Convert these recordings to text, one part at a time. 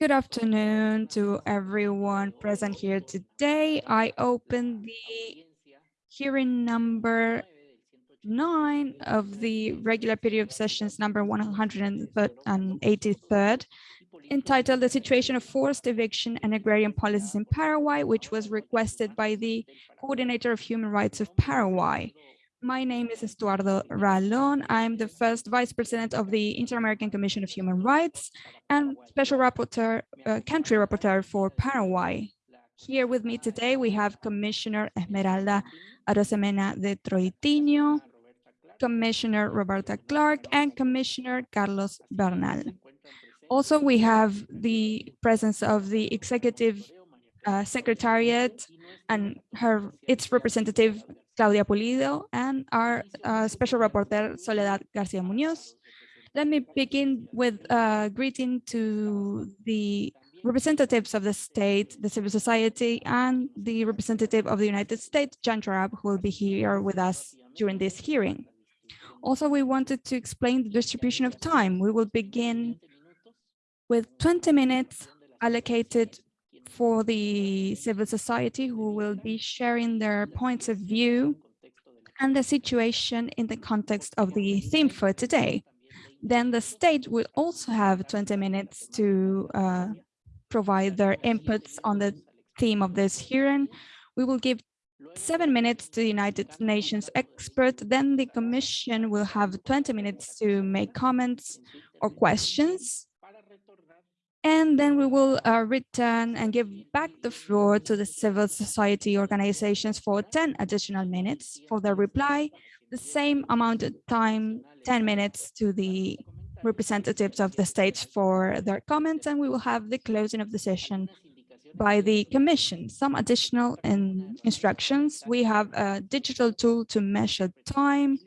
Good afternoon to everyone present here today. I open the hearing number nine of the regular period of sessions number 183rd, entitled The Situation of Forced Eviction and Agrarian Policies in Paraguay, which was requested by the Coordinator of Human Rights of Paraguay. My name is Estuardo Ralón. I'm the first Vice President of the Inter-American Commission of Human Rights and Special Rapporteur, uh, Country Rapporteur for Paraguay. Here with me today, we have Commissioner Esmeralda Arosemena de Troitiño, Commissioner Roberta Clark, and Commissioner Carlos Bernal. Also, we have the presence of the Executive uh, Secretariat and her its representative Claudia Pulido, and our uh, special reporter Soledad Garcia Munoz. Let me begin with a greeting to the representatives of the state, the civil society, and the representative of the United States, John Jarab, who will be here with us during this hearing. Also, we wanted to explain the distribution of time. We will begin with 20 minutes allocated for the civil society who will be sharing their points of view and the situation in the context of the theme for today. Then the state will also have 20 minutes to uh, provide their inputs on the theme of this hearing. We will give seven minutes to the United Nations expert, then the Commission will have 20 minutes to make comments or questions. And then we will uh, return and give back the floor to the civil society organizations for 10 additional minutes for their reply, the same amount of time, 10 minutes to the representatives of the states for their comments, and we will have the closing of the session by the commission. Some additional in instructions. We have a digital tool to measure time,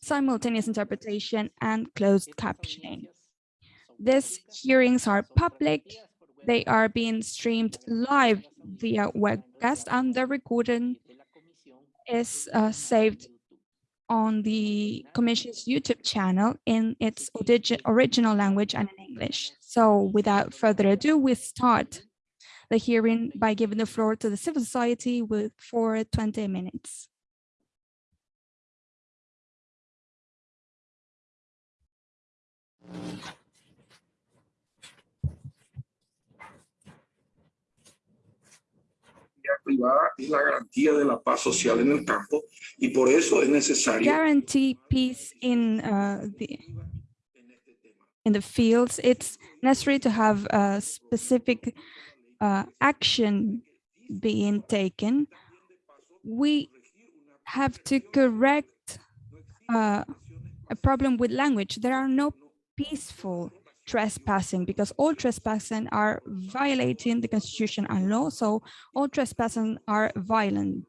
simultaneous interpretation, and closed captioning. These hearings are public. They are being streamed live via webcast and the recording is uh, saved on the Commission's YouTube channel in its original language and in English. So without further ado, we start the hearing by giving the floor to the civil society with for 20 minutes. Privada es la garantía de la paz social en el campo y por eso es necesario guarantee peace in uh, the in the fields. It's necessary to have a specific uh, action being taken. We have to correct uh, a problem with language. There are no peaceful trespassing because all trespassing are violating the constitution and law so all trespassing are violent.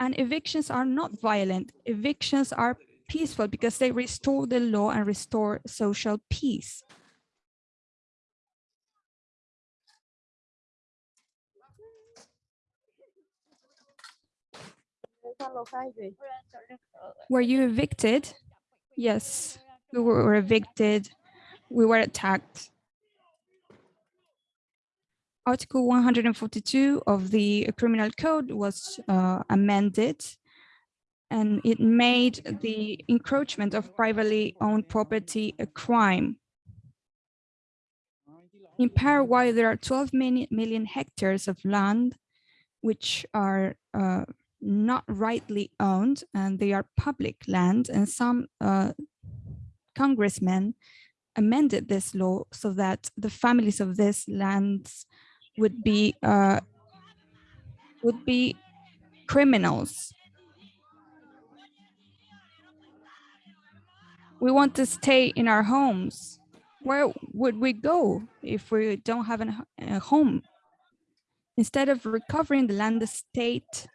And evictions are not violent. Evictions are peaceful because they restore the law and restore social peace. Were you evicted? Yes we were evicted we were attacked. Article 142 of the Criminal Code was uh, amended and it made the encroachment of privately owned property a crime. In Paraguay, there are 12 million hectares of land which are uh, not rightly owned and they are public land and some uh, congressmen amended this law so that the families of these lands would be uh, would be criminals. We want to stay in our homes. Where would we go if we don't have an, a home? Instead of recovering the land, the state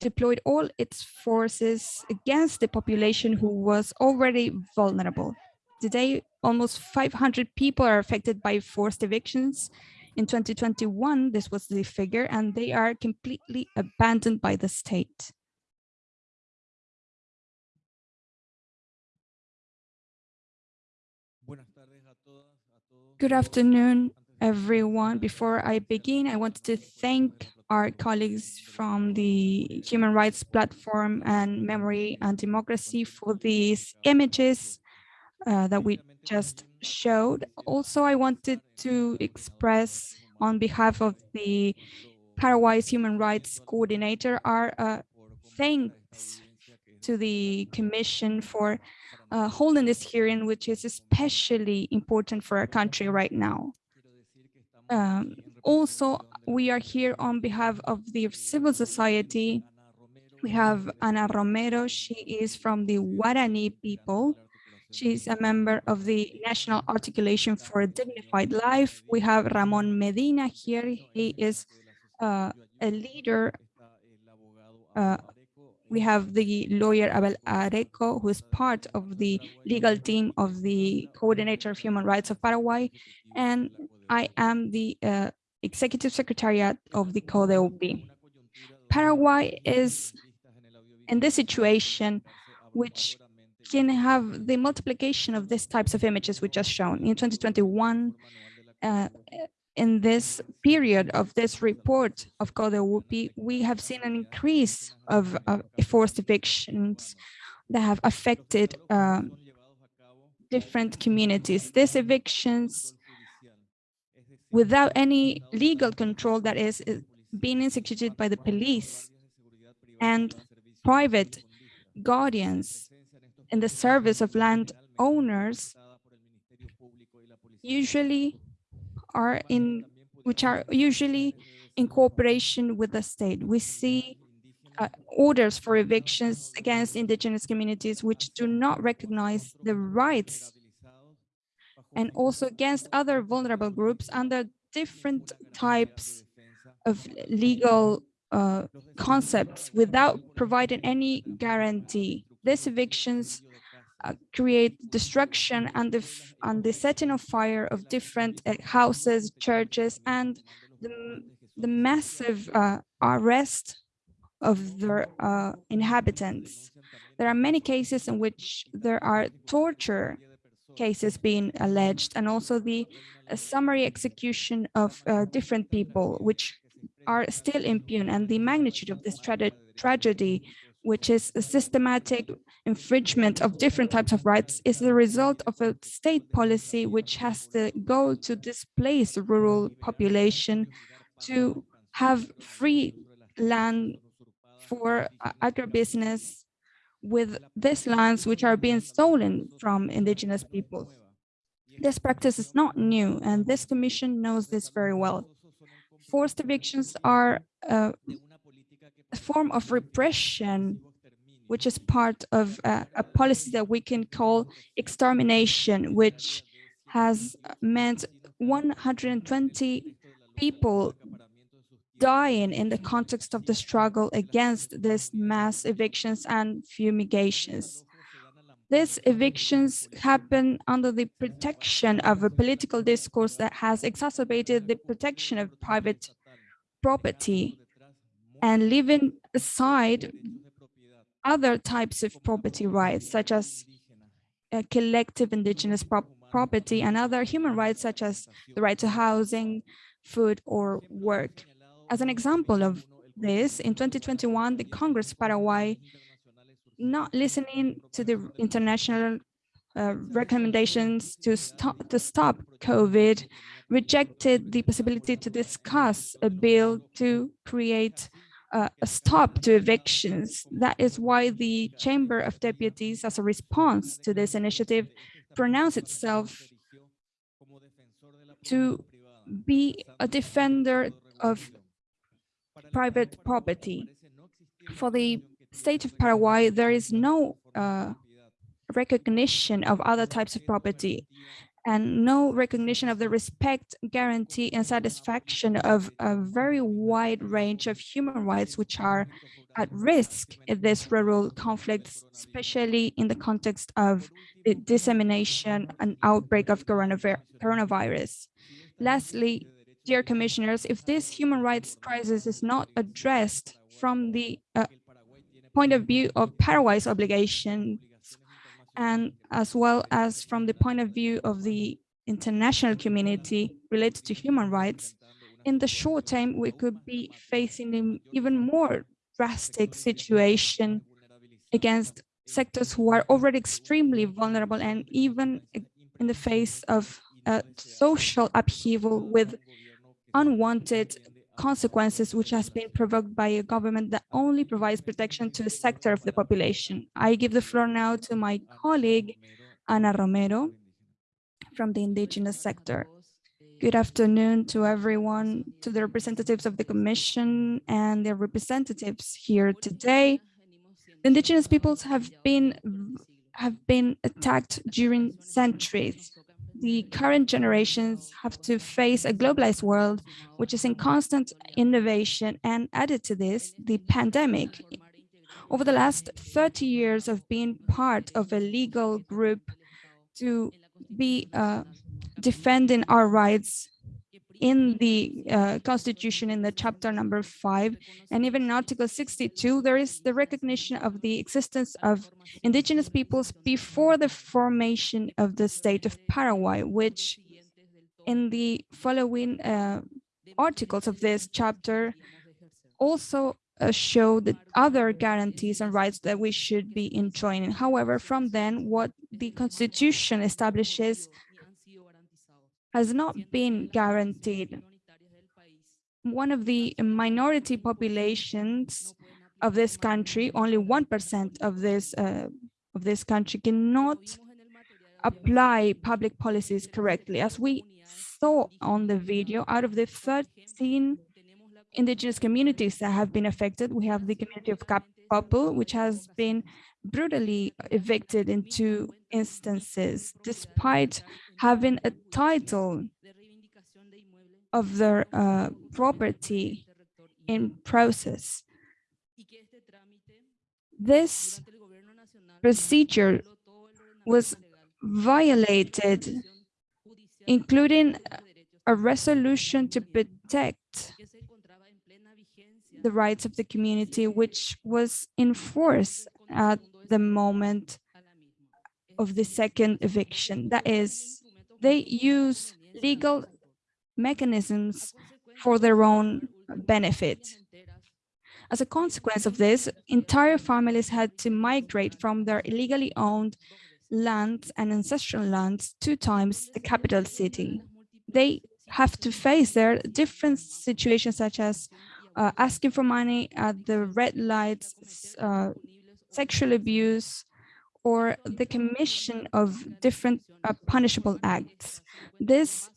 deployed all its forces against the population who was already vulnerable. Today, almost 500 people are affected by forced evictions. In 2021, this was the figure, and they are completely abandoned by the state. Good afternoon, everyone. Before I begin, I wanted to thank our colleagues from the Human Rights Platform and Memory and Democracy for these images uh, that we just showed. Also, I wanted to express on behalf of the Paraguay's Human Rights Coordinator our uh, thanks to the Commission for uh, holding this hearing, which is especially important for our country right now. Um, also, we are here on behalf of the civil society. We have Ana Romero. She is from the Guarani people. She's a member of the National Articulation for a Dignified Life. We have Ramon Medina here. He is uh, a leader. Uh, we have the lawyer Abel Areco, who is part of the legal team of the Coordinator of Human Rights of Paraguay. And I am the uh, Executive Secretariat of the CODEHUPY. Paraguay is in this situation, which can have the multiplication of these types of images we just shown. In 2021, uh, in this period of this report of CODEHUPY, we have seen an increase of forced evictions that have affected uh, different communities. These evictions without any legal control that is being executed by the police and private guardians in the service of land owners usually are in which are usually in cooperation with the state. We see uh, orders for evictions against indigenous communities which do not recognize the rights and also against other vulnerable groups under different types of legal uh, concepts without providing any guarantee. These evictions uh, create destruction and the, and the setting of fire of different uh, houses, churches, and the, the massive uh, arrest of their uh, inhabitants. There are many cases in which there are torture cases being alleged and also the uh, summary execution of uh, different people, which are still impune and the magnitude of this tra tragedy which is a systematic infringement of different types of rights, is the result of a state policy which has the goal to displace the rural population to have free land for agribusiness with these lands which are being stolen from indigenous peoples. This practice is not new, and this commission knows this very well. Forced evictions are form of repression, which is part of a, a policy that we can call extermination, which has meant 120 people dying in the context of the struggle against these mass evictions and fumigations. These evictions happen under the protection of a political discourse that has exacerbated the protection of private property and leaving aside other types of property rights, such as uh, collective indigenous pro property and other human rights, such as the right to housing, food, or work. As an example of this, in 2021, the Congress of Paraguay, not listening to the international uh, recommendations to stop to stop COVID, rejected the possibility to discuss a bill to create uh, a stop to evictions. That is why the Chamber of Deputies, as a response to this initiative, pronounced itself to be a defender of private property. For the state of Paraguay, there is no uh, recognition of other types of property and no recognition of the respect, guarantee, and satisfaction of a very wide range of human rights which are at risk in this rural conflict, especially in the context of the dissemination and outbreak of coronavirus. Lastly, dear commissioners, if this human rights crisis is not addressed from the uh, point of view of Paraguay's obligation and as well as from the point of view of the international community related to human rights, in the short term, we could be facing an even more drastic situation against sectors who are already extremely vulnerable and even in the face of a social upheaval with unwanted consequences which has been provoked by a government that only provides protection to a sector of the population. I give the floor now to my colleague, Ana Romero, from the indigenous sector. Good afternoon to everyone, to the representatives of the Commission and their representatives here today. The indigenous peoples have been have been attacked during centuries. The current generations have to face a globalized world, which is in constant innovation and added to this, the pandemic. Over the last 30 years of being part of a legal group to be uh, defending our rights in the uh, constitution in the chapter number five and even in article 62 there is the recognition of the existence of indigenous peoples before the formation of the state of paraguay which in the following uh, articles of this chapter also uh, show the other guarantees and rights that we should be enjoying. However, from then, what the Constitution establishes has not been guaranteed. One of the minority populations of this country, only 1% of this uh, of this country cannot apply public policies correctly. As we saw on the video, out of the 13 indigenous communities that have been affected, we have the community of Kapapu, which has been brutally evicted in two instances, despite having a title of their uh, property in process. This procedure was violated, including a resolution to protect the rights of the community, which was in force at the moment of the second eviction. That is, they use legal mechanisms for their own benefit. As a consequence of this, entire families had to migrate from their illegally owned lands and ancestral lands two times the capital city. They have to face their different situations such as uh, asking for money at the red lights, uh, sexual abuse, or the commission of different uh, punishable acts. This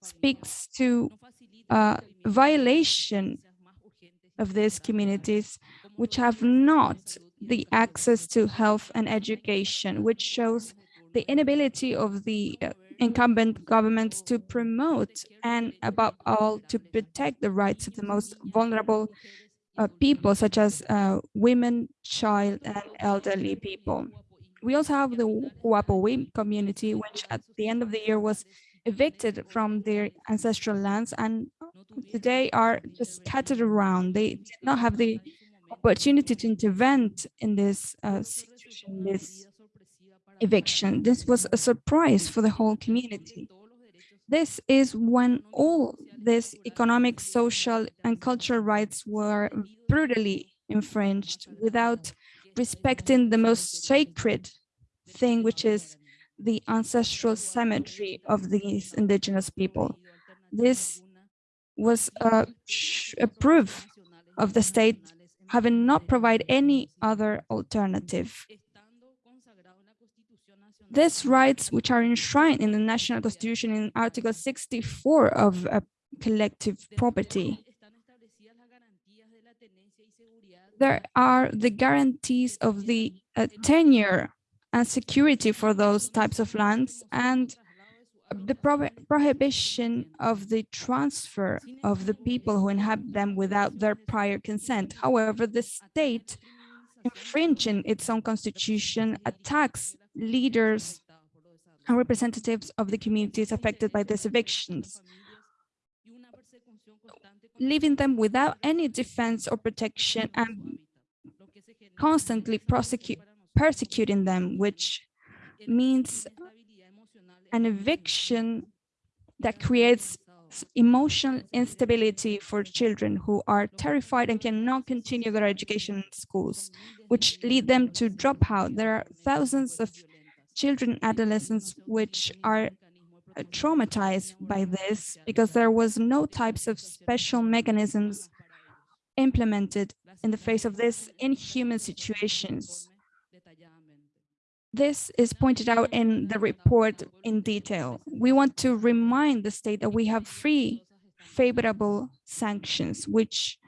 speaks to uh, violation of these communities which have not the access to health and education, which shows the inability of the uh, incumbent governments to promote and above all to protect the rights of the most vulnerable uh, people such as uh, women, child and elderly people. We also have the Huapowi community, which at the end of the year was evicted from their ancestral lands and today are just scattered around. They did not have the opportunity to intervene in this uh, situation, this eviction. This was a surprise for the whole community. This is when all these economic, social, and cultural rights were brutally infringed without respecting the most sacred thing, which is the ancestral cemetery of these indigenous people. This was a, a proof of the state having not provided any other alternative. These rights, which are enshrined in the National Constitution in Article 64 of collective property, there are the guarantees of the uh, tenure and security for those types of lands and the pro prohibition of the transfer of the people who inhabit them without their prior consent. However, the state infringing its own constitution attacks leaders and representatives of the communities affected by these evictions, leaving them without any defense or protection and constantly prosecute, persecuting them, which means an eviction that creates emotional instability for children who are terrified and cannot continue their education in schools, which lead them to drop out. There are thousands of children, adolescents, which are uh, traumatized by this because there was no types of special mechanisms implemented in the face of this inhuman situations. This is pointed out in the report in detail. We want to remind the state that we have free favorable sanctions, which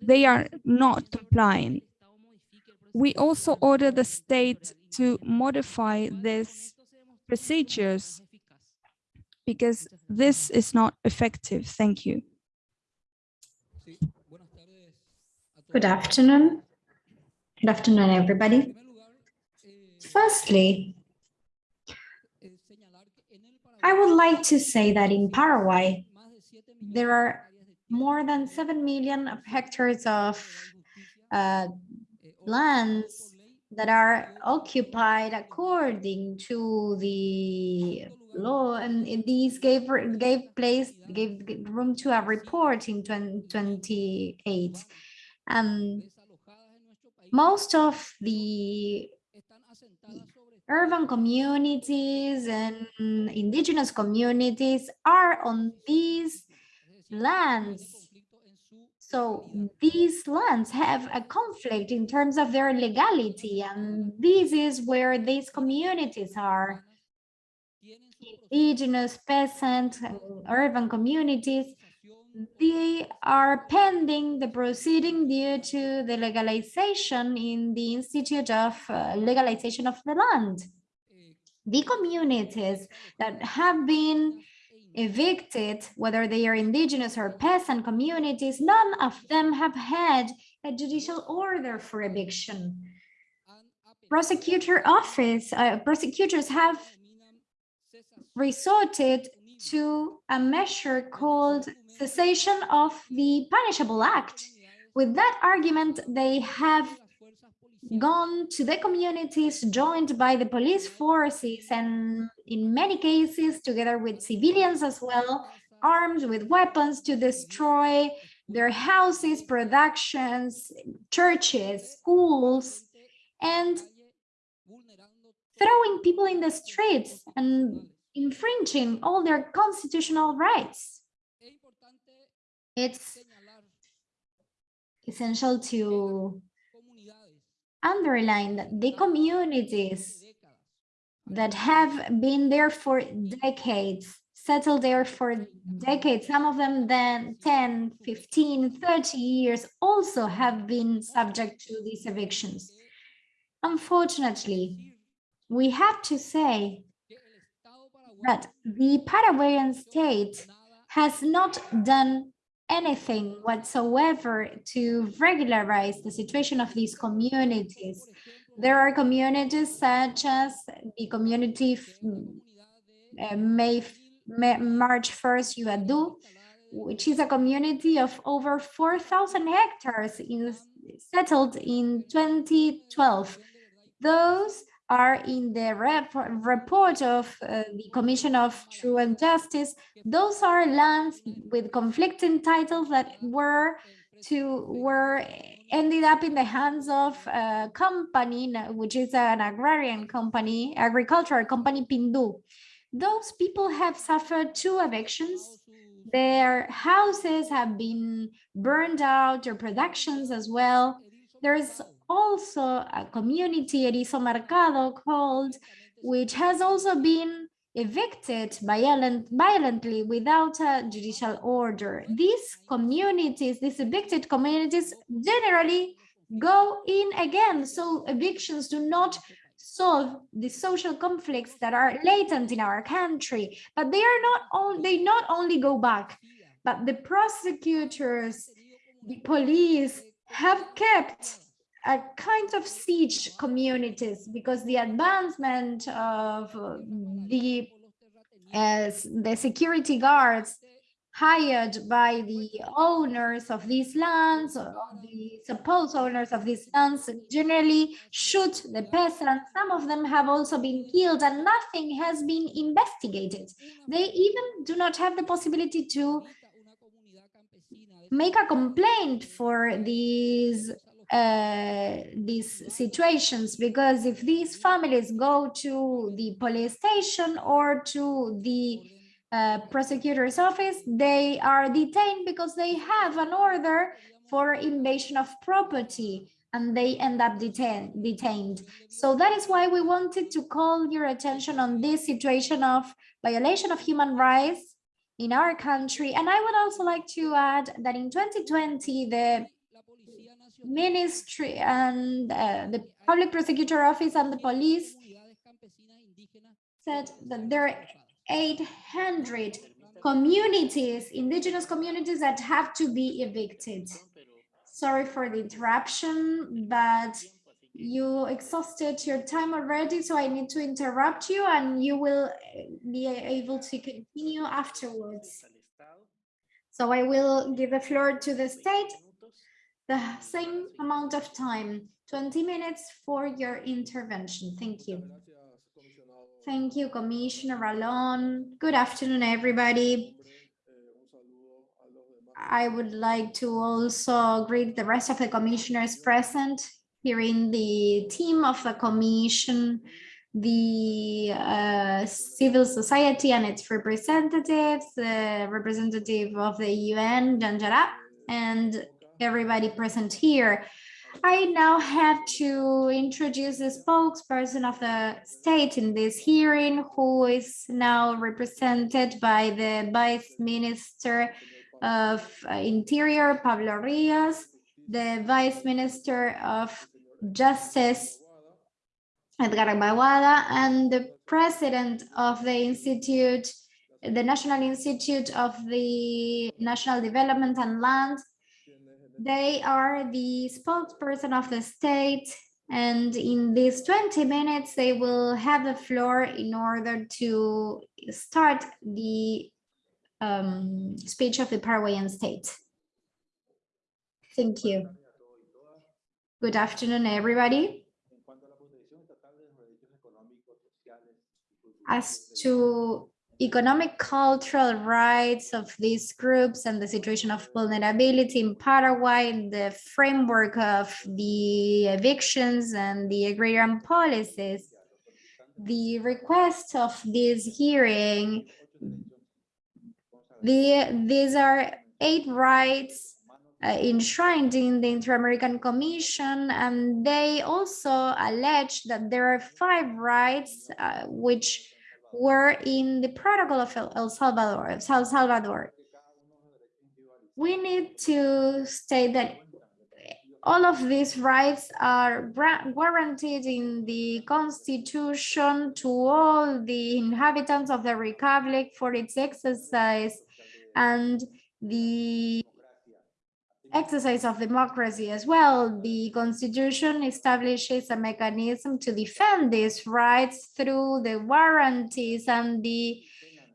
they are not complying. We also order the state to modify these procedures because this is not effective. Thank you. Good afternoon. Good afternoon, everybody. Firstly, I would like to say that in Paraguay, there are more than 7 million hectares of uh, lands that are occupied according to the law and these gave gave place gave room to a report in 2028 and um, most of the urban communities and indigenous communities are on these lands. So these lands have a conflict in terms of their legality, and this is where these communities are. Indigenous, peasant, and urban communities, they are pending the proceeding due to the legalization in the Institute of uh, Legalization of the Land. The communities that have been evicted, whether they are indigenous or peasant communities, none of them have had a judicial order for eviction. Prosecutor office, uh, prosecutors have resorted to a measure called cessation of the punishable act. With that argument, they have gone to the communities joined by the police forces and in many cases together with civilians as well, armed with weapons to destroy their houses, productions, churches, schools, and throwing people in the streets and infringing all their constitutional rights. It's essential to underline that the communities that have been there for decades, settled there for decades, some of them then 10, 15, 30 years also have been subject to these evictions. Unfortunately, we have to say that the Paraguayan state has not done anything whatsoever to regularize the situation of these communities. There are communities such as the community uh, May, May March 1st Uadu, which is a community of over 4,000 hectares in, settled in 2012. Those are in the rep report of uh, the Commission of True and Justice. Those are lands with conflicting titles that were to were ended up in the hands of a company, which is an agrarian company, agricultural company, Pindu. Those people have suffered two evictions. Their houses have been burned out, their productions as well. There's also a community, Erizo Mercado, called, which has also been evicted violent, violently without a judicial order. These communities, these evicted communities generally go in again. So evictions do not solve the social conflicts that are latent in our country, but they are not all, they not only go back, but the prosecutors, the police have kept a kind of siege communities because the advancement of uh, the as the security guards hired by the owners of these lands or the supposed owners of these lands generally shoot the peasants. Some of them have also been killed and nothing has been investigated. They even do not have the possibility to make a complaint for these uh, these situations because if these families go to the police station or to the uh, prosecutor's office, they are detained because they have an order for invasion of property and they end up detain detained. So that is why we wanted to call your attention on this situation of violation of human rights in our country. And I would also like to add that in 2020, the ministry and uh, the public prosecutor office and the police said that there are 800 communities, indigenous communities that have to be evicted. Sorry for the interruption, but you exhausted your time already, so I need to interrupt you and you will be able to continue afterwards. So I will give the floor to the state, the same amount of time, 20 minutes for your intervention. Thank you. Thank you, Commissioner Ralón. Good afternoon, everybody. I would like to also greet the rest of the commissioners present here in the team of the commission, the uh, civil society and its representatives, the representative of the UN, Janjara, and everybody present here. I now have to introduce the spokesperson of the state in this hearing, who is now represented by the Vice Minister of Interior, Pablo Rios, the Vice Minister of Justice, Edgar Baguada, and the President of the Institute, the National Institute of the National Development and Land, they are the spokesperson of the state and in these 20 minutes they will have the floor in order to start the um, speech of the Paraguayan state. Thank you. Good afternoon, everybody. As to economic cultural rights of these groups and the situation of vulnerability in Paraguay in the framework of the evictions and the agrarian policies. The request of this hearing, the, these are eight rights uh, enshrined in the Inter-American Commission, and they also allege that there are five rights uh, which were in the protocol of El Salvador, El Salvador. We need to state that all of these rights are guaranteed in the constitution to all the inhabitants of the republic for its exercise and the exercise of democracy as well. The constitution establishes a mechanism to defend these rights through the warranties and the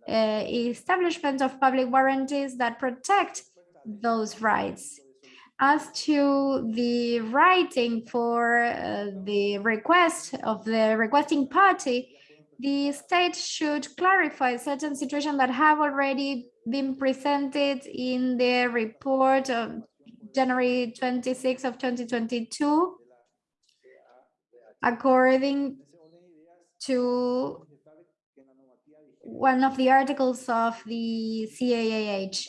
uh, establishment of public warranties that protect those rights. As to the writing for uh, the request of the requesting party, the state should clarify certain situations that have already been presented in the report of January 26 of 2022, according to one of the articles of the CAAH.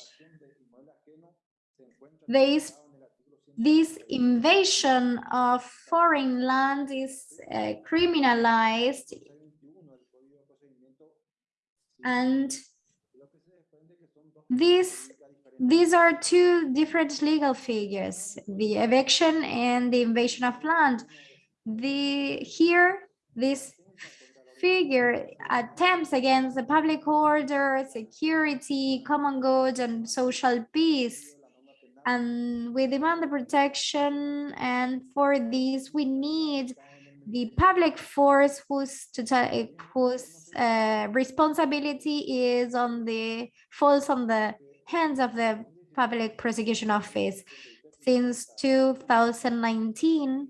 This, this invasion of foreign land is uh, criminalized and this these are two different legal figures, the eviction and the invasion of land. The here, this figure attempts against the public order, security, common good, and social peace. And we demand the protection, and for this we need the public force whose whose uh, responsibility is on the falls on the hands of the Public Prosecution Office. Since 2019,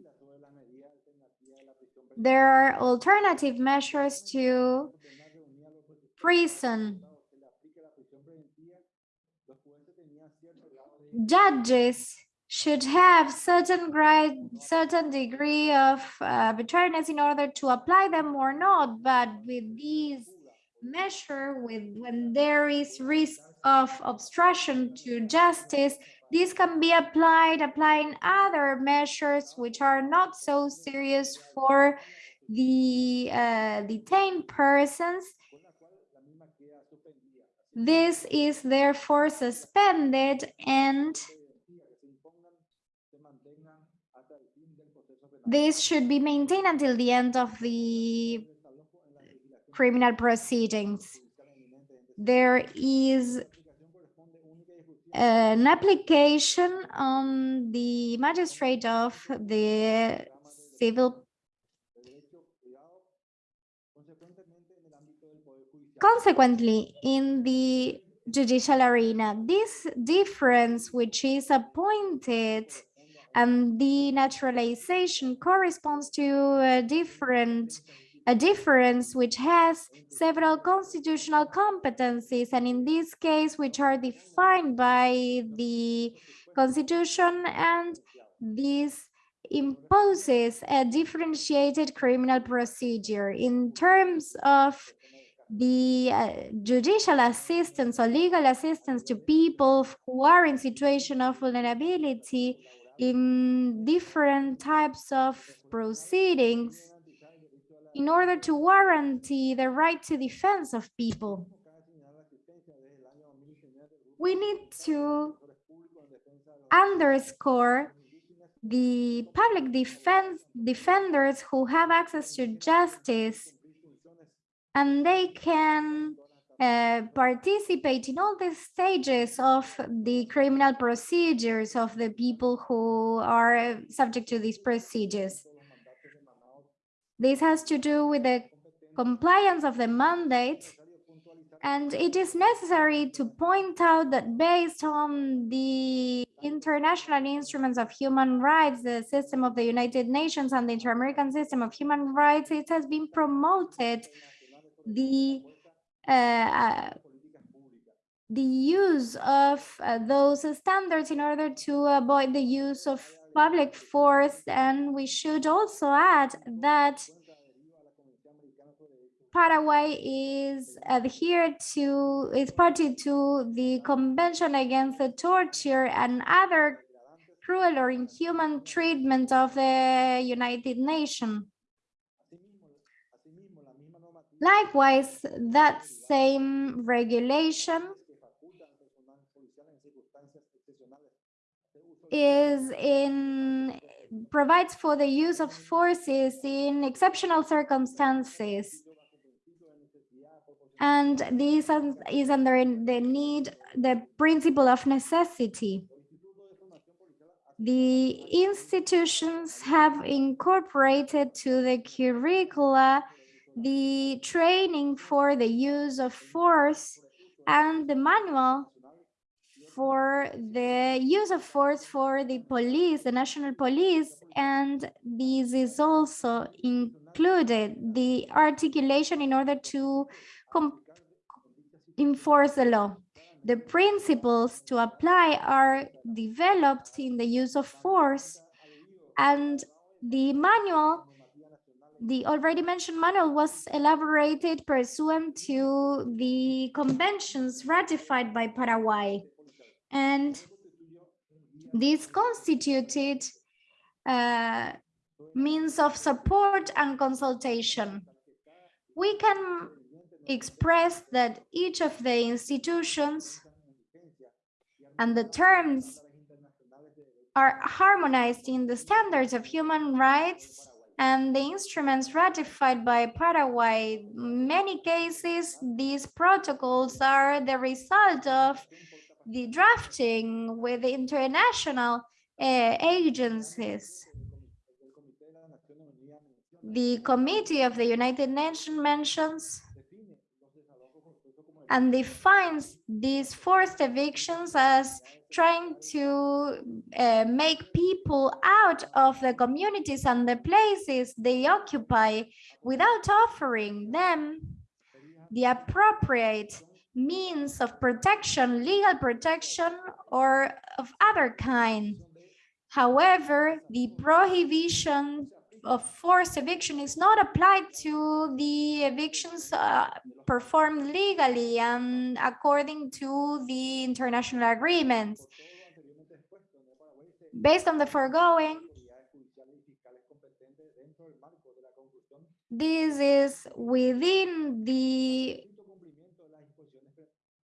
there are alternative measures to prison. Judges should have certain grade, certain degree of uh, arbitrariness in order to apply them or not. But with these measure, with when there is risk of obstruction to justice, this can be applied, applying other measures which are not so serious for the uh, detained persons. This is therefore suspended and this should be maintained until the end of the criminal proceedings. There is an application on the magistrate of the civil Consequently, in the judicial arena, this difference which is appointed and the naturalization corresponds to a different a difference which has several constitutional competencies and in this case which are defined by the constitution and this imposes a differentiated criminal procedure in terms of the uh, judicial assistance or legal assistance to people who are in situation of vulnerability in different types of proceedings in order to guarantee the right to defense of people. We need to underscore the public defense defenders who have access to justice and they can uh, participate in all the stages of the criminal procedures of the people who are subject to these procedures. This has to do with the compliance of the mandate and it is necessary to point out that based on the international instruments of human rights, the system of the United Nations and the Inter-American system of human rights, it has been promoted the uh, uh, the use of uh, those standards in order to avoid the use of public force. And we should also add that Paraguay is adhered to, is party to the Convention Against the Torture and other cruel or inhuman treatment of the United Nations. Likewise, that same regulation is in provides for the use of forces in exceptional circumstances. And this is under the need, the principle of necessity. The institutions have incorporated to the curricula the training for the use of force and the manual for the use of force for the police, the national police, and this is also included the articulation in order to enforce the law. The principles to apply are developed in the use of force and the manual the already mentioned manual was elaborated pursuant to the conventions ratified by Paraguay. And this constituted uh, means of support and consultation. We can express that each of the institutions and the terms are harmonized in the standards of human rights and the instruments ratified by Paraguay. many cases, these protocols are the result of the drafting with the international uh, agencies. The Committee of the United Nations mentions and defines these forced evictions as trying to uh, make people out of the communities and the places they occupy without offering them the appropriate means of protection, legal protection, or of other kind. However, the prohibition of forced eviction is not applied to the evictions uh, performed legally and according to the international agreements. Based on the foregoing, this is within the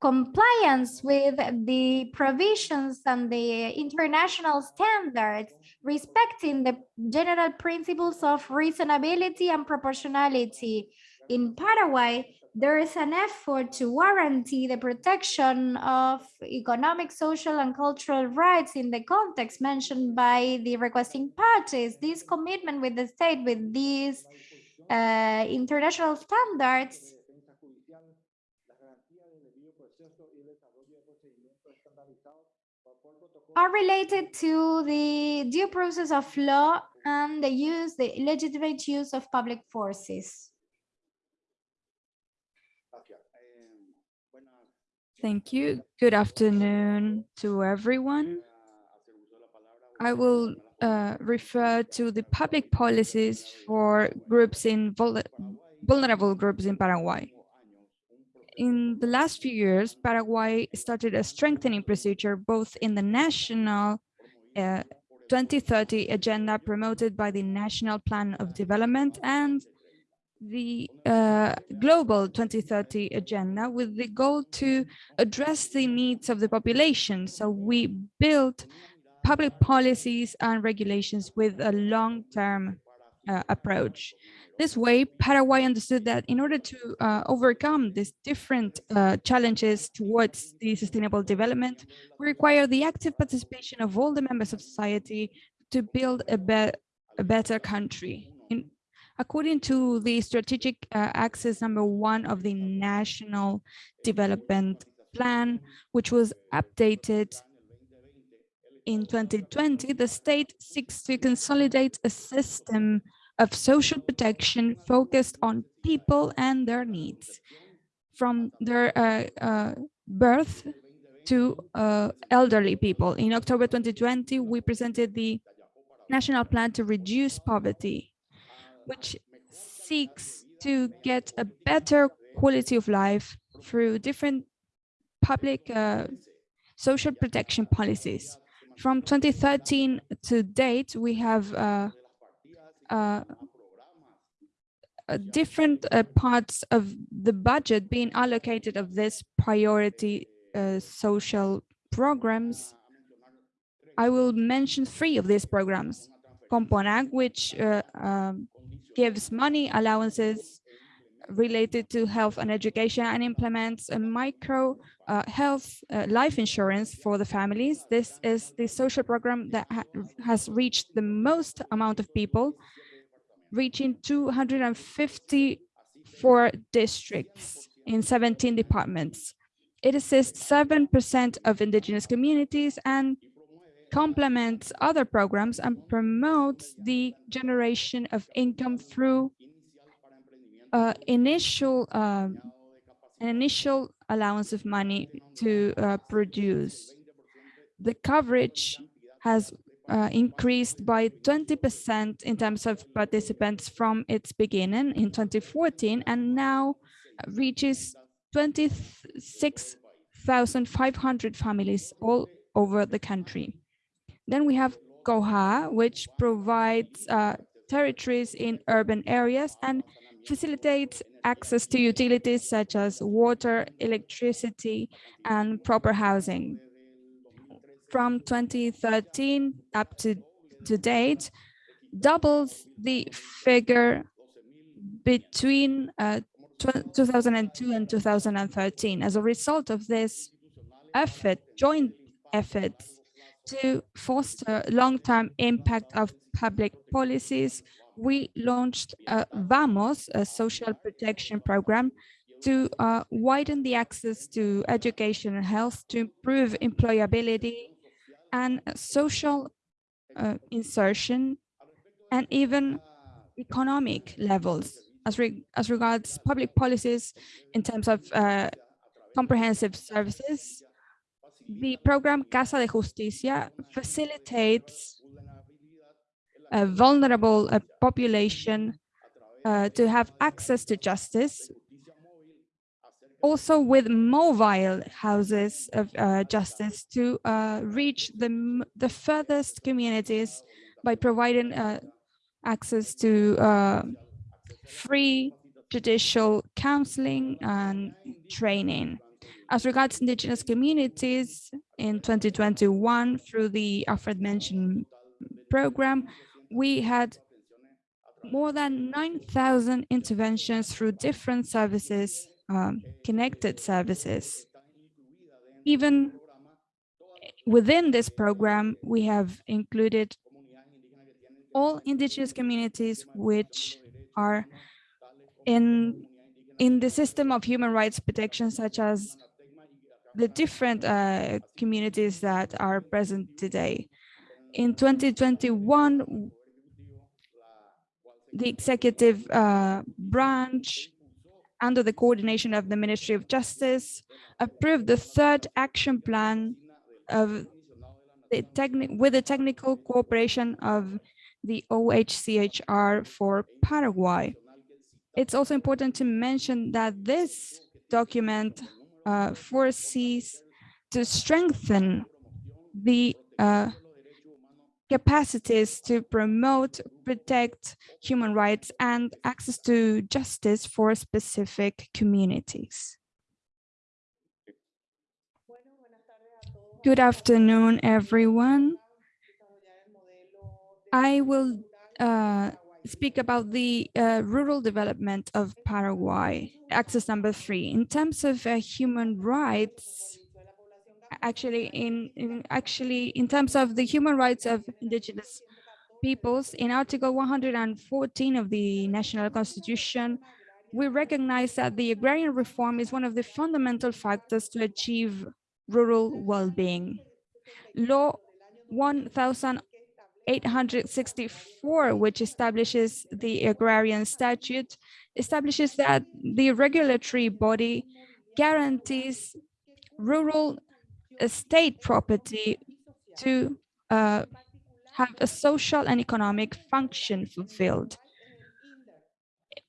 compliance with the provisions and the international standards respecting the general principles of reasonability and proportionality. In Paraguay, there is an effort to guarantee the protection of economic, social, and cultural rights in the context mentioned by the requesting parties. This commitment with the state with these uh, international standards are related to the due process of law and the use, the legitimate use of public forces. Thank you. Good afternoon to everyone. I will uh, refer to the public policies for groups in vul vulnerable groups in Paraguay. In the last few years, Paraguay started a strengthening procedure both in the national uh, 2030 agenda promoted by the National Plan of Development and the uh, global 2030 agenda with the goal to address the needs of the population. So we built public policies and regulations with a long-term uh, approach. This way, Paraguay understood that in order to uh, overcome these different uh, challenges towards the sustainable development, we require the active participation of all the members of society to build a, be a better country. In, according to the strategic uh, axis number one of the National Development Plan, which was updated in 2020, the state seeks to consolidate a system of social protection focused on people and their needs, from their uh, uh, birth to uh, elderly people. In October 2020, we presented the National Plan to Reduce Poverty, which seeks to get a better quality of life through different public uh, social protection policies. From 2013 to date, we have uh, uh, uh, different uh, parts of the budget being allocated of this priority uh, social programs. I will mention three of these programs. Componag, which um, gives money allowances related to health and education and implements a micro uh, health uh, life insurance for the families. This is the social program that ha has reached the most amount of people, reaching 254 districts in 17 departments. It assists 7% of indigenous communities and complements other programs and promotes the generation of income through uh, initial uh, an initial allowance of money to uh, produce. The coverage has uh, increased by 20% in terms of participants from its beginning in 2014 and now reaches 26,500 families all over the country. Then we have COJA, which provides uh, territories in urban areas and facilitates access to utilities such as water, electricity, and proper housing. From 2013 up to, to date, doubles the figure between uh, 2002 and 2013. As a result of this effort, joint efforts to foster long-term impact of public policies, we launched a VAMOS, a social protection program, to uh, widen the access to education and health to improve employability and social uh, insertion and even economic levels as, re as regards public policies in terms of uh, comprehensive services. The program Casa de Justicia facilitates a vulnerable uh, population uh, to have access to justice, also with mobile houses of uh, justice to uh, reach the, the furthest communities by providing uh, access to uh, free judicial counseling and training. As regards indigenous communities, in 2021, through the aforementioned program, we had more than 9,000 interventions through different services, um, connected services. Even within this program, we have included all indigenous communities which are in in the system of human rights protection, such as the different uh, communities that are present today. In 2021, the executive uh, branch, under the coordination of the Ministry of Justice, approved the third action plan of the with the technical cooperation of the OHCHR for Paraguay. It's also important to mention that this document uh, foresees to strengthen the uh, capacities to promote, protect human rights and access to justice for specific communities. Good afternoon, everyone. I will uh, speak about the uh, rural development of Paraguay, access number three. In terms of uh, human rights, actually in, in actually in terms of the human rights of indigenous peoples, in Article 114 of the National Constitution, we recognize that the agrarian reform is one of the fundamental factors to achieve rural well-being. Law 1864, which establishes the agrarian statute, establishes that the regulatory body guarantees rural estate property to uh, have a social and economic function fulfilled.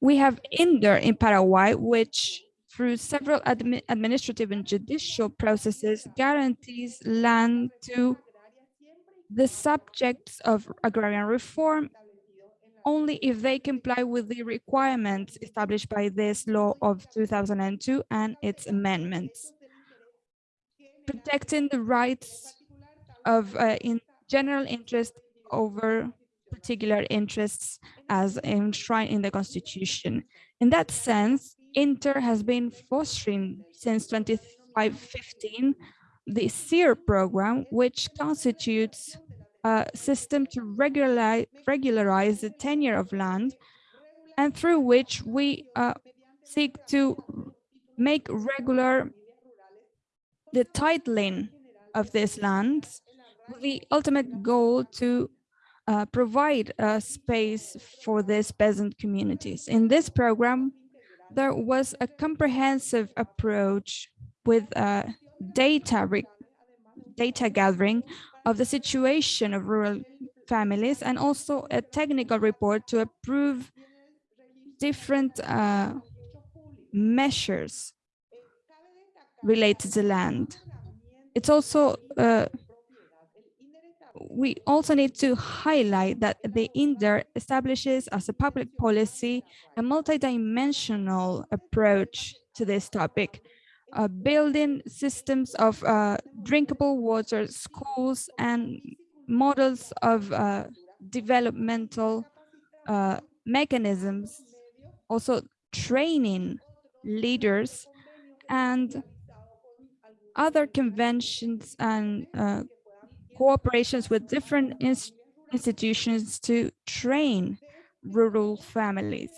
We have INDER in Paraguay, which through several admi administrative and judicial processes guarantees land to the subjects of agrarian reform only if they comply with the requirements established by this law of 2002 and its amendments. Protecting the rights of uh, in general interest over particular interests as enshrined in the constitution. In that sense, INDER has been fostering since 2015 the SEER program, which constitutes a system to regularize, regularize the tenure of land and through which we uh, seek to make regular the titling of these lands with the ultimate goal to uh, provide a space for these peasant communities. In this program, there was a comprehensive approach with uh, data data gathering of the situation of rural families and also a technical report to approve different uh, measures related to land. It's also uh, we also need to highlight that the INDER establishes as a public policy a multidimensional approach to this topic uh, building systems of uh, drinkable water, schools, and models of uh, developmental uh, mechanisms, also training leaders and other conventions and uh, cooperations with different ins institutions to train rural families.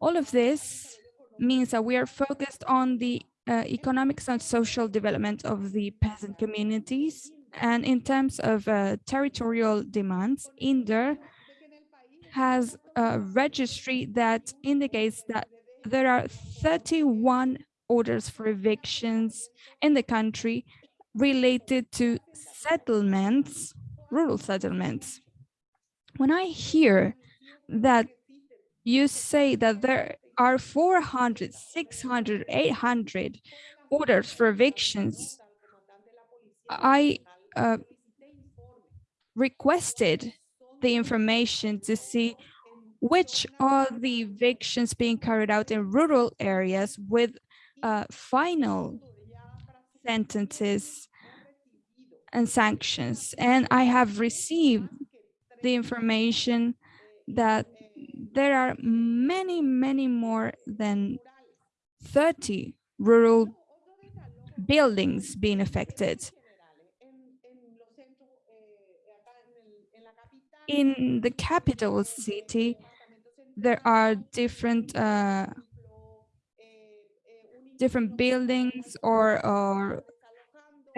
All of this means that we are focused on the uh, economic and social development of the peasant communities. And in terms of uh, territorial demands, INDER has a registry that indicates that there are 31 orders for evictions in the country related to settlements, rural settlements. When I hear that you say that there are 400, 600, 800 orders for evictions, I uh, requested the information to see which are the evictions being carried out in rural areas with uh, final sentences and sanctions. And I have received the information that there are many, many more than 30 rural buildings being affected. In the capital city, there are different uh, different buildings or or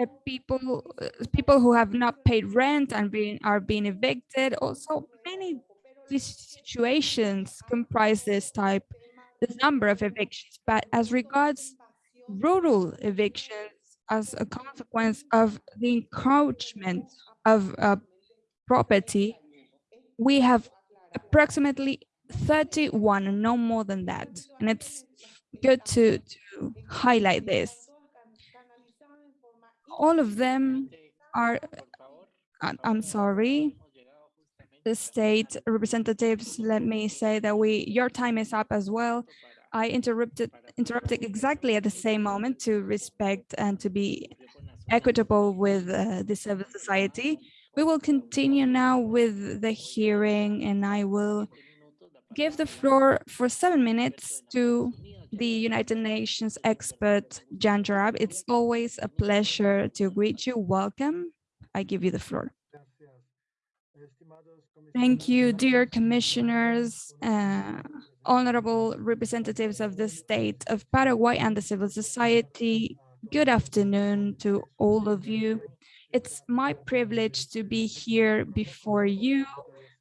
uh, people uh, people who have not paid rent and being are being evicted. Also, many these situations comprise this type, this number of evictions. But as regards rural evictions, as a consequence of the encroachment of uh, property, we have approximately 31, no more than that. And it's good to, to highlight this. All of them are, I'm, sorry, the state representatives, let me say that we, your time is up as well. I interrupted, interrupted exactly at the same moment to respect and to be equitable with uh, the civil society. We will continue now with the hearing and I will give the floor for seven minutes to the United Nations expert, Jan Jarab. It's always a pleasure to greet you. Welcome. I give you the floor. Thank you, dear commissioners, uh, honorable representatives of the state of Paraguay and the civil society. Good afternoon to all of you. It's my privilege to be here before you.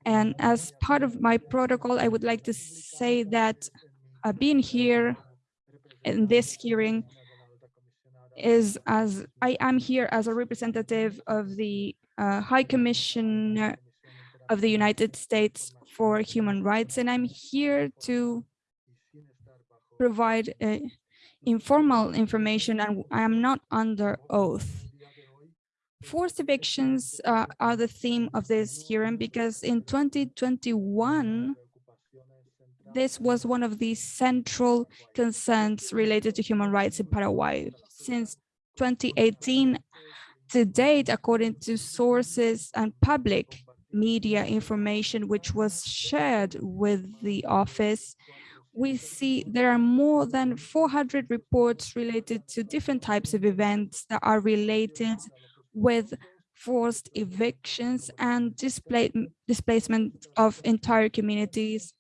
And as part of my protocol, I would like to say that uh, being here in this hearing is as I am here as a representative of the uh, High Commissioner of the United States for Human Rights, and I'm here to provide uh, informal information, and I am not under oath. Forced evictions uh, are the theme of this hearing because in 2021, this was one of the central concerns related to human rights in Paraguay. Since 2018 to date, according to sources and public media information which was shared with the office, we see there are more than 400 reports related to different types of events that are related with forced evictions and displacement of entire communities,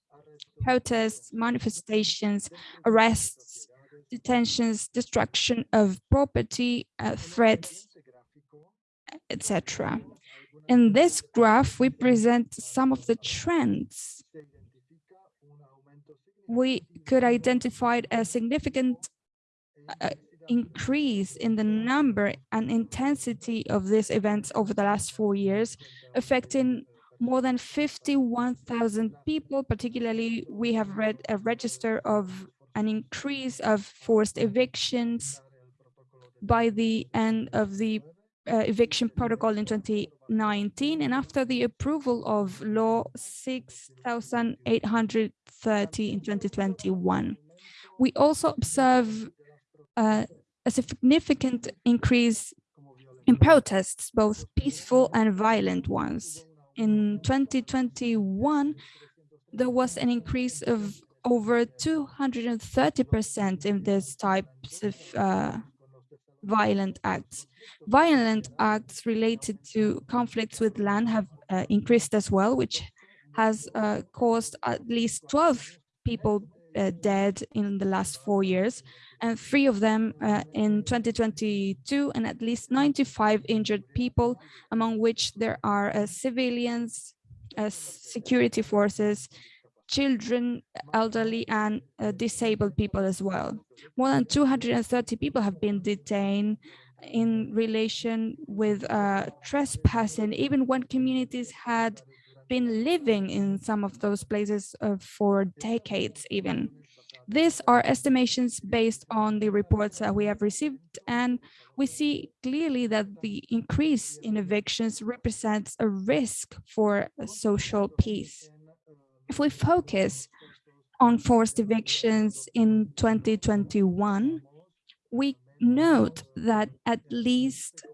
protests, manifestations, arrests, detentions, destruction of property, uh, threats, etc. In this graph, we present some of the trends. We could identify a significant uh, increase in the number and intensity of these events over the last four years, affecting more than 51,000 people. Particularly, we have read a register of an increase of forced evictions by the end of the uh, eviction protocol in 2019 and after the approval of law 6830 in 2021 we also observe uh, a significant increase in protests both peaceful and violent ones in 2021 there was an increase of over 230 percent in this types of uh, violent acts. Violent acts related to conflicts with land have uh, increased as well, which has uh, caused at least 12 people uh, dead in the last four years, and three of them uh, in 2022, and at least 95 injured people, among which there are uh, civilians, uh, security forces, children, elderly, and uh, disabled people as well. More than 230 people have been detained in relation with uh, trespassing, even when communities had been living in some of those places uh, for decades even. These are estimations based on the reports that we have received, and we see clearly that the increase in evictions represents a risk for social peace. If we focus on forced evictions in 2021, we note that at least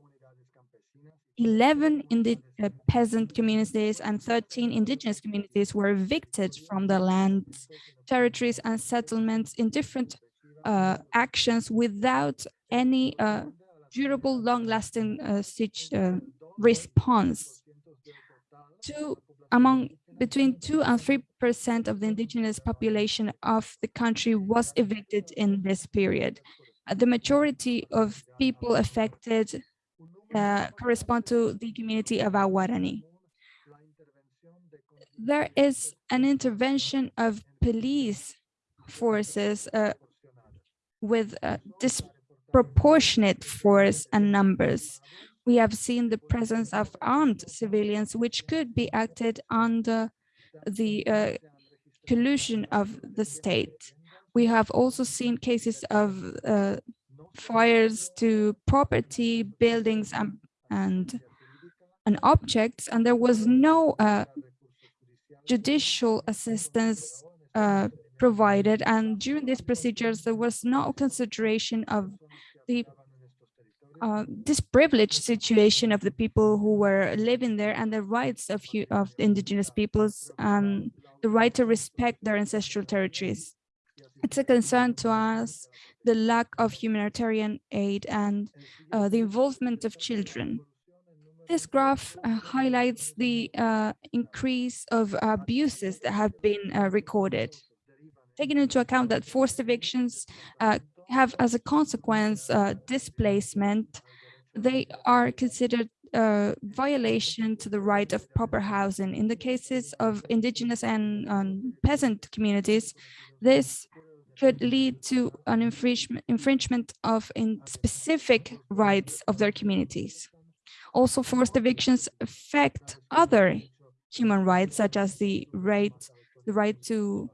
11 in the uh, peasant communities and 13 indigenous communities were evicted from their lands, territories and settlements in different uh, actions without any uh, durable, long-lasting uh, uh, response. Two, among between 2 and 3 percent of the indigenous population of the country was evicted in this period. Uh, the majority of people affected uh, correspond to the community of Aguarani. There is an intervention of police forces uh, with disproportionate force and numbers. We have seen the presence of armed civilians, which could be acted under the uh, collusion of the state. We have also seen cases of uh, fires to property, buildings, and and, and objects, and there was no uh, judicial assistance uh, provided. And during these procedures, there was no consideration of the uh, this privileged situation of the people who were living there and the rights of, of indigenous peoples and the right to respect their ancestral territories. It's a concern to us the lack of humanitarian aid and uh, the involvement of children. This graph uh, highlights the uh, increase of abuses that have been uh, recorded. Taking into account that forced evictions uh, have as a consequence uh, displacement, they are considered a violation to the right of proper housing. In the cases of indigenous and um, peasant communities, this could lead to an infringement, infringement of specific rights of their communities. Also, forced evictions affect other human rights, such as the right, the right to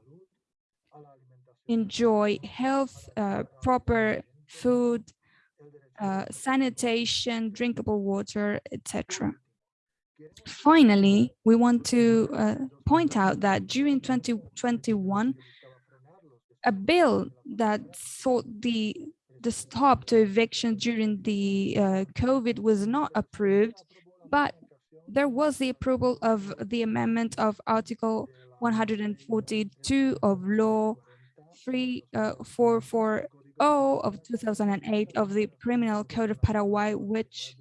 enjoy health, uh, proper food, uh, sanitation, drinkable water, etc. Finally, we want to uh, point out that during 2021, a bill that sought the the stop to eviction during the uh, COVID was not approved, but there was the approval of the amendment of Article 142 of Law 3440 uh, of 2008 of the Criminal Code of Paraguay, which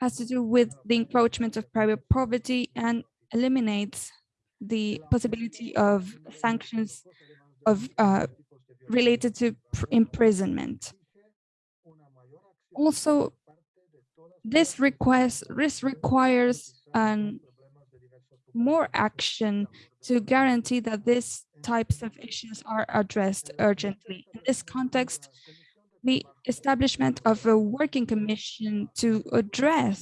has to do with the encroachment of private property and eliminates the possibility of sanctions of uh, related to imprisonment. Also, this request this requires um, more action to guarantee that these types of issues are addressed urgently. In this context, the establishment of a working commission to address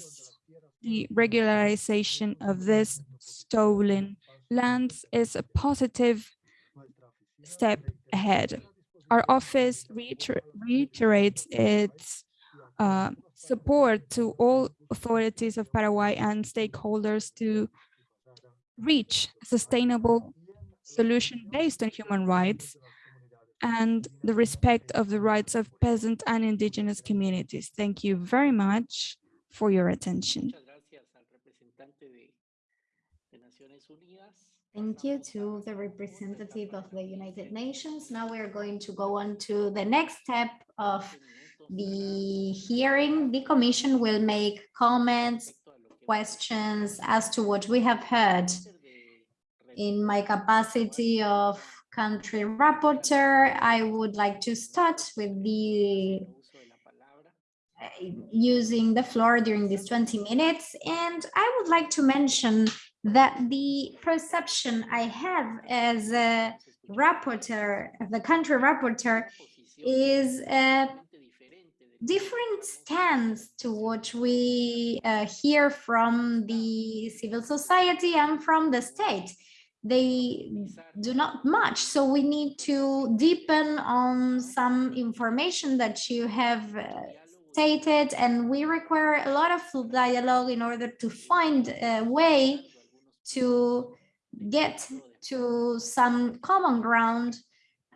the regularization of this stolen lands is a positive step ahead. Our office reiter reiterates its uh, support to all authorities of Paraguay and stakeholders to reach a sustainable solution based on human rights and the respect of the rights of peasant and indigenous communities. Thank you very much for your attention. Thank you to the representative of the United Nations. Now we're going to go on to the next step of the hearing. The Commission will make comments, questions as to what we have heard. In my capacity of country rapporteur. I would like to start with the uh, using the floor during these 20 minutes. And I would like to mention that the perception I have as a rapporteur, the country rapporteur, is a different stance to what we uh, hear from the civil society and from the state. They do not much, so we need to deepen on some information that you have uh, stated, and we require a lot of dialogue in order to find a way to get to some common ground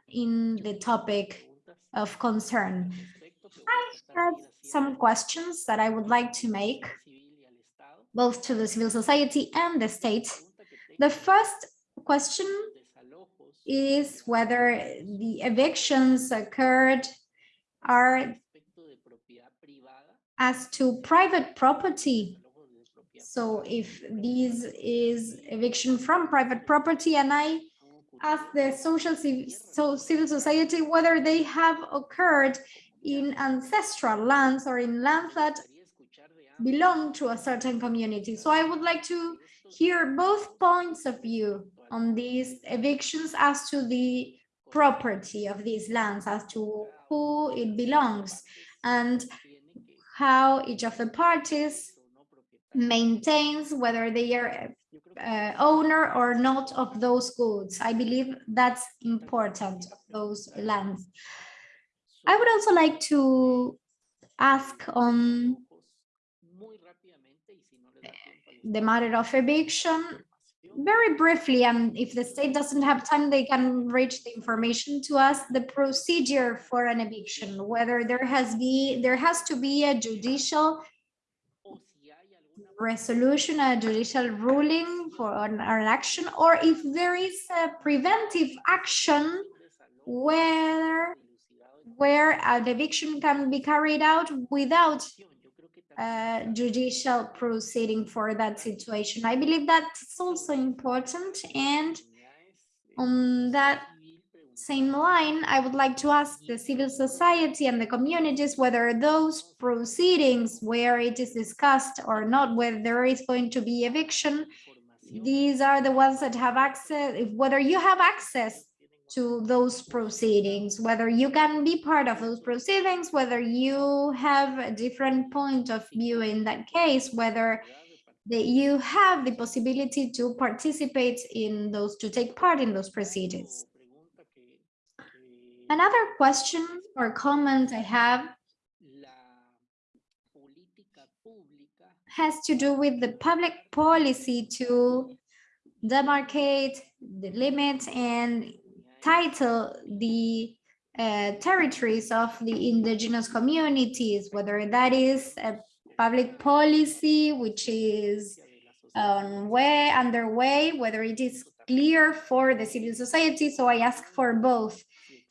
in the topic of concern. I have some questions that I would like to make, both to the civil society and the state. The first question is whether the evictions occurred are as to private property. So if this is eviction from private property and I ask the social so civil society whether they have occurred in ancestral lands or in lands that belong to a certain community. So I would like to hear both points of view on these evictions as to the property of these lands, as to who it belongs, and how each of the parties maintains whether they are uh, owner or not of those goods. I believe that's important, those lands. I would also like to ask on the matter of eviction very briefly, and if the state doesn't have time, they can reach the information to us, the procedure for an eviction, whether there has be there has to be a judicial resolution, a judicial ruling for an, an action, or if there is a preventive action where where an eviction can be carried out without uh, judicial proceeding for that situation. I believe that's also important. And on that same line, I would like to ask the civil society and the communities whether those proceedings where it is discussed or not, whether there is going to be eviction, these are the ones that have access, whether you have access to those proceedings, whether you can be part of those proceedings, whether you have a different point of view in that case, whether that you have the possibility to participate in those, to take part in those proceedings. Another question or comment I have has to do with the public policy to demarcate the limits and title the uh, territories of the indigenous communities, whether that is a public policy which is um, way underway, whether it is clear for the civil society. So I ask for both.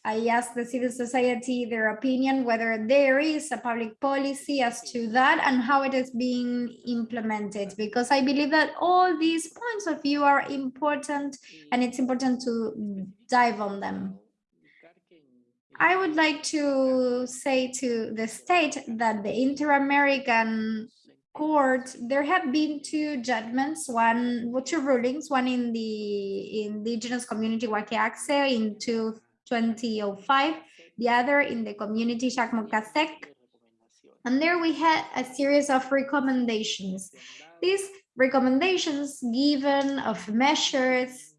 I ask the civil society their opinion, whether there is a public policy as to that and how it is being implemented, because I believe that all these points of view are important and it's important to dive on them. I would like to say to the state that the Inter-American Court, there have been two judgments, one, two rulings, one in the indigenous community Yakye Axa in two, 2005, the other in the community Xákmok Kásek. And there we had a series of recommendations. These recommendations given of measures,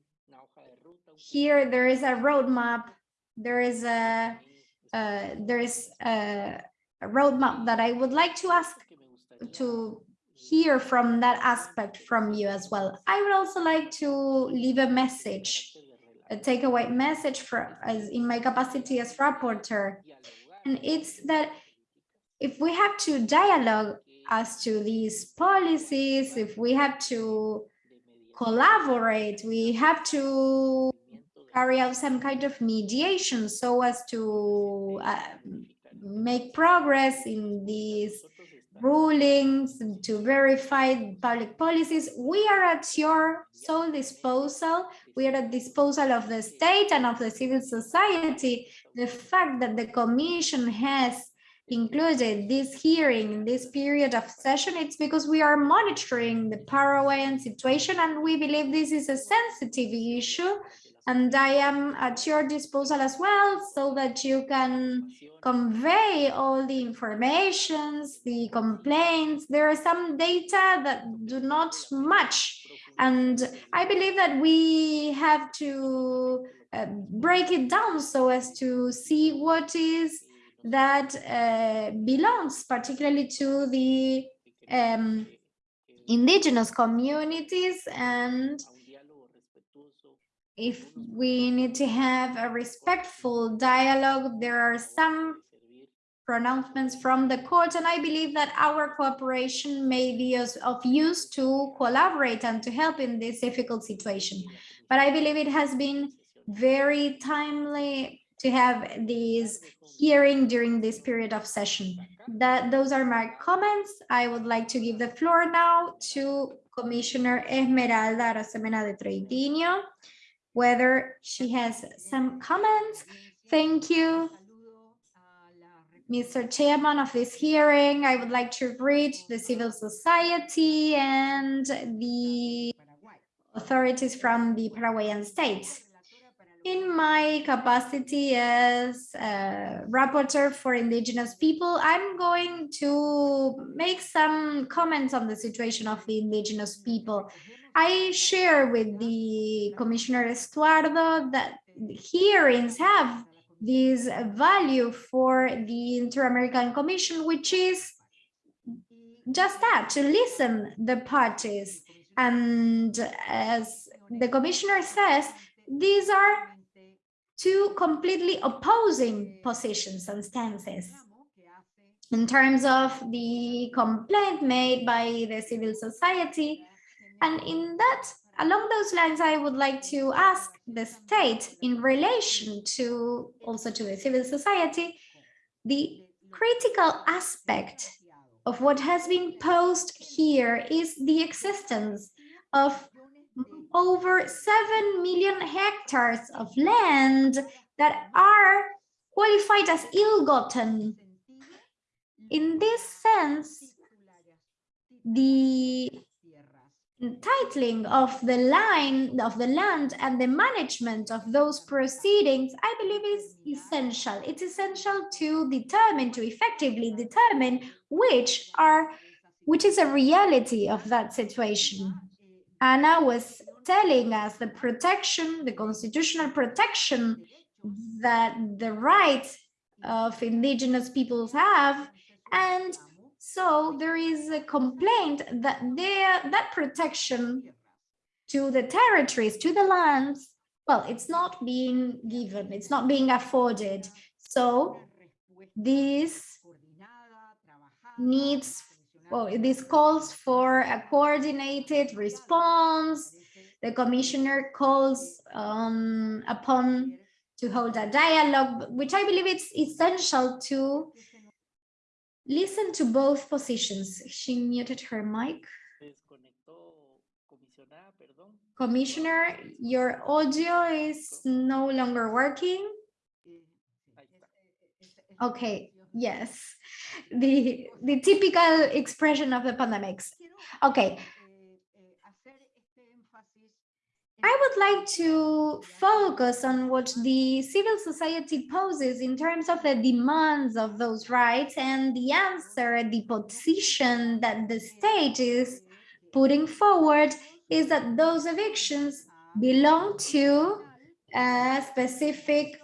here there is a roadmap, there is a, uh, there is a, a roadmap that I would like to ask to hear from that aspect from you as well. I would also like to leave a message a takeaway message for as in my capacity as rapporteur. And it's that if we have to dialogue as to these policies, if we have to collaborate, we have to carry out some kind of mediation so as to uh, make progress in these rulings, to verify public policies. We are at your sole disposal. We are at disposal of the state and of the civil society. The fact that the commission has included this hearing in this period of session, it's because we are monitoring the Paraguayan situation and we believe this is a sensitive issue and I am at your disposal as well so that you can convey all the informations, the complaints. There are some data that do not match. And I believe that we have to uh, break it down so as to see what is that uh, belongs particularly to the um, indigenous communities and if we need to have a respectful dialogue, there are some pronouncements from the court, and I believe that our cooperation may be of use to collaborate and to help in this difficult situation. But I believe it has been very timely to have this hearing during this period of session. That those are my comments. I would like to give the floor now to Commissioner Esmeralda Arosemena de Troitiño whether she has some comments. Thank you. Mr. Chairman of this hearing, I would like to greet the civil society and the authorities from the Paraguayan states. In my capacity as a rapporteur for indigenous people, I'm going to make some comments on the situation of the indigenous people. I share with the Commissioner Estuardo that hearings have this value for the Inter-American Commission, which is just that, to listen the parties. And as the commissioner says, these are two completely opposing positions and stances. In terms of the complaint made by the civil society, and in that, along those lines, I would like to ask the state in relation to also to the civil society, the critical aspect of what has been posed here is the existence of over 7 million hectares of land that are qualified as ill-gotten. In this sense, the titling of the line of the land and the management of those proceedings, I believe is essential. It's essential to determine, to effectively determine which are, which is a reality of that situation. Anna was telling us the protection, the constitutional protection that the rights of indigenous peoples have, and so there is a complaint that there that protection to the territories, to the lands, well, it's not being given, it's not being afforded. So this needs, well, this calls for a coordinated response. The commissioner calls um, upon to hold a dialogue, which I believe it's essential to listen to both positions. She muted her mic. Commissioner, your audio is no longer working. Okay, yes, the, the typical expression of the pandemics. Okay, I would like to focus on what the civil society poses in terms of the demands of those rights and the answer, the position that the state is putting forward is that those evictions belong to a specific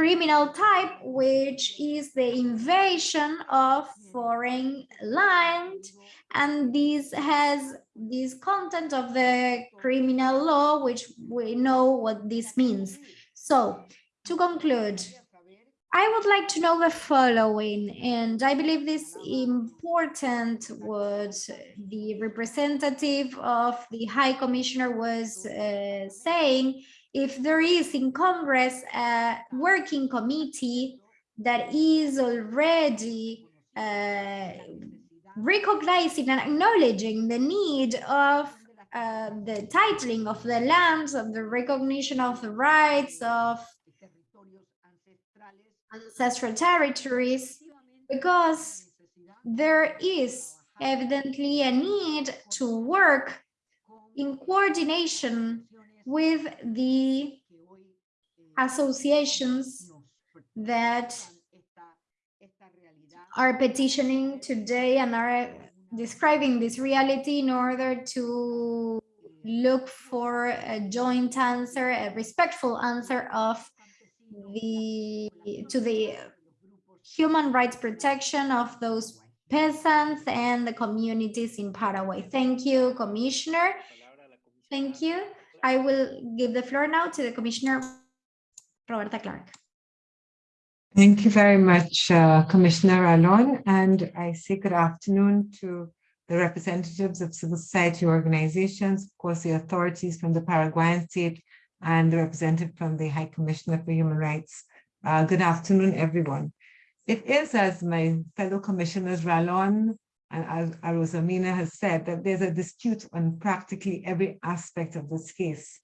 criminal type, which is the invasion of foreign land. And this has this content of the criminal law, which we know what this means. So to conclude, I would like to know the following, and I believe this important what the representative of the High Commissioner was uh, saying, if there is in Congress a working committee that is already uh, recognizing and acknowledging the need of uh, the titling of the lands, of the recognition of the rights of ancestral territories, because there is evidently a need to work in coordination with the associations that are petitioning today and are describing this reality in order to look for a joint answer, a respectful answer of the to the human rights protection of those peasants and the communities in Paraguay. Thank you, Commissioner. Thank you. I will give the floor now to the Commissioner Roberta Clark. Thank you very much, uh, Commissioner Ralón, and I say good afternoon to the representatives of civil society organizations, of course, the authorities from the Paraguayan state and the representative from the High Commissioner for Human Rights. Uh, good afternoon, everyone. It is, as my fellow commissioners Ralón and as Arosemena has said, that there's a dispute on practically every aspect of this case.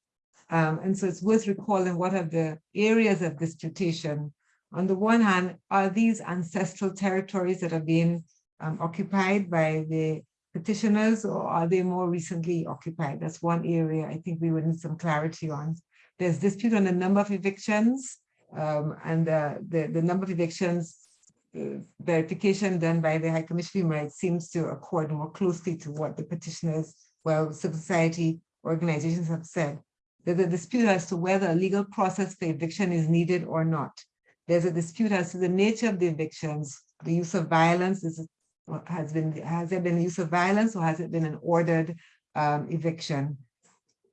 Um, and so it's worth recalling what are the areas of disputation on the one hand, are these ancestral territories that are being um, occupied by the petitioners or are they more recently occupied? That's one area I think we would need some clarity on. There's dispute on the number of evictions um, and uh, the, the number of evictions verification done by the High Commission Human Rights seems to accord more closely to what the petitioners, well, civil society organizations have said. There's a dispute as to whether a legal process for eviction is needed or not. There's a dispute as to the nature of the evictions, the use of violence is, has been, has there been the use of violence or has it been an ordered um, eviction?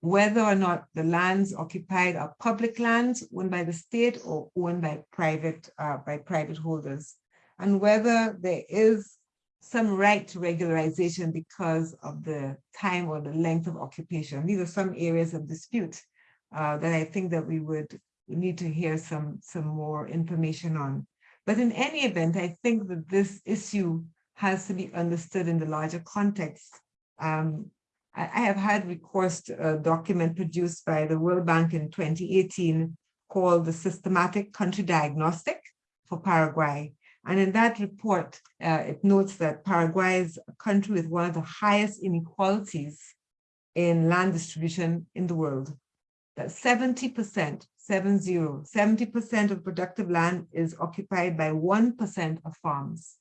Whether or not the lands occupied are public lands owned by the state or owned by private, uh, by private holders, and whether there is some right to regularization because of the time or the length of occupation. These are some areas of dispute uh, that I think that we would need to hear some, some more information on. But in any event, I think that this issue has to be understood in the larger context. Um, I, I, have had recourse to a document produced by the World Bank in 2018 called the Systematic Country Diagnostic for Paraguay. And in that report, uh, it notes that Paraguay is a country with one of the highest inequalities in land distribution in the world. That 70%, 70, 70% of productive land is occupied by 1% of farms.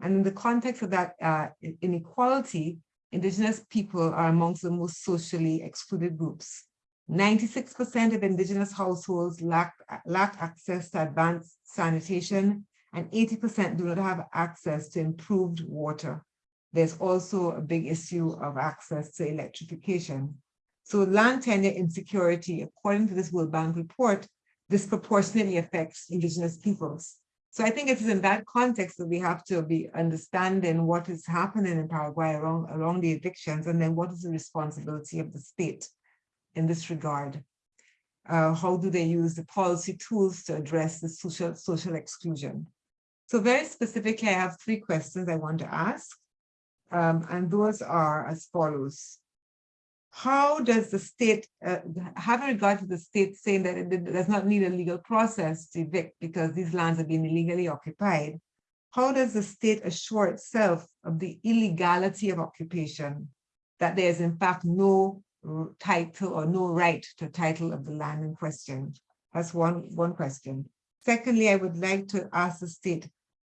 And in the context of that uh, inequality, indigenous people are amongst the most socially excluded groups. 96% of indigenous households lack, lack access to advanced sanitation and 80% do not have access to improved water. There's also a big issue of access to electrification. So land tenure insecurity, according to this World Bank report, disproportionately affects indigenous peoples. So I think it is in that context that we have to be understanding what is happening in Paraguay around the evictions, and then what is the responsibility of the state in this regard. Uh, how do they use the policy tools to address the social, social exclusion? So very specifically, I have three questions I want to ask, um, and those are as follows how does the state, uh, having regard to the state saying that it does not need a legal process to evict because these lands have been illegally occupied, how does the state assure itself of the illegality of occupation, that there is in fact no title or no right to title of the land in question? That's one, one question. Secondly, I would like to ask the state,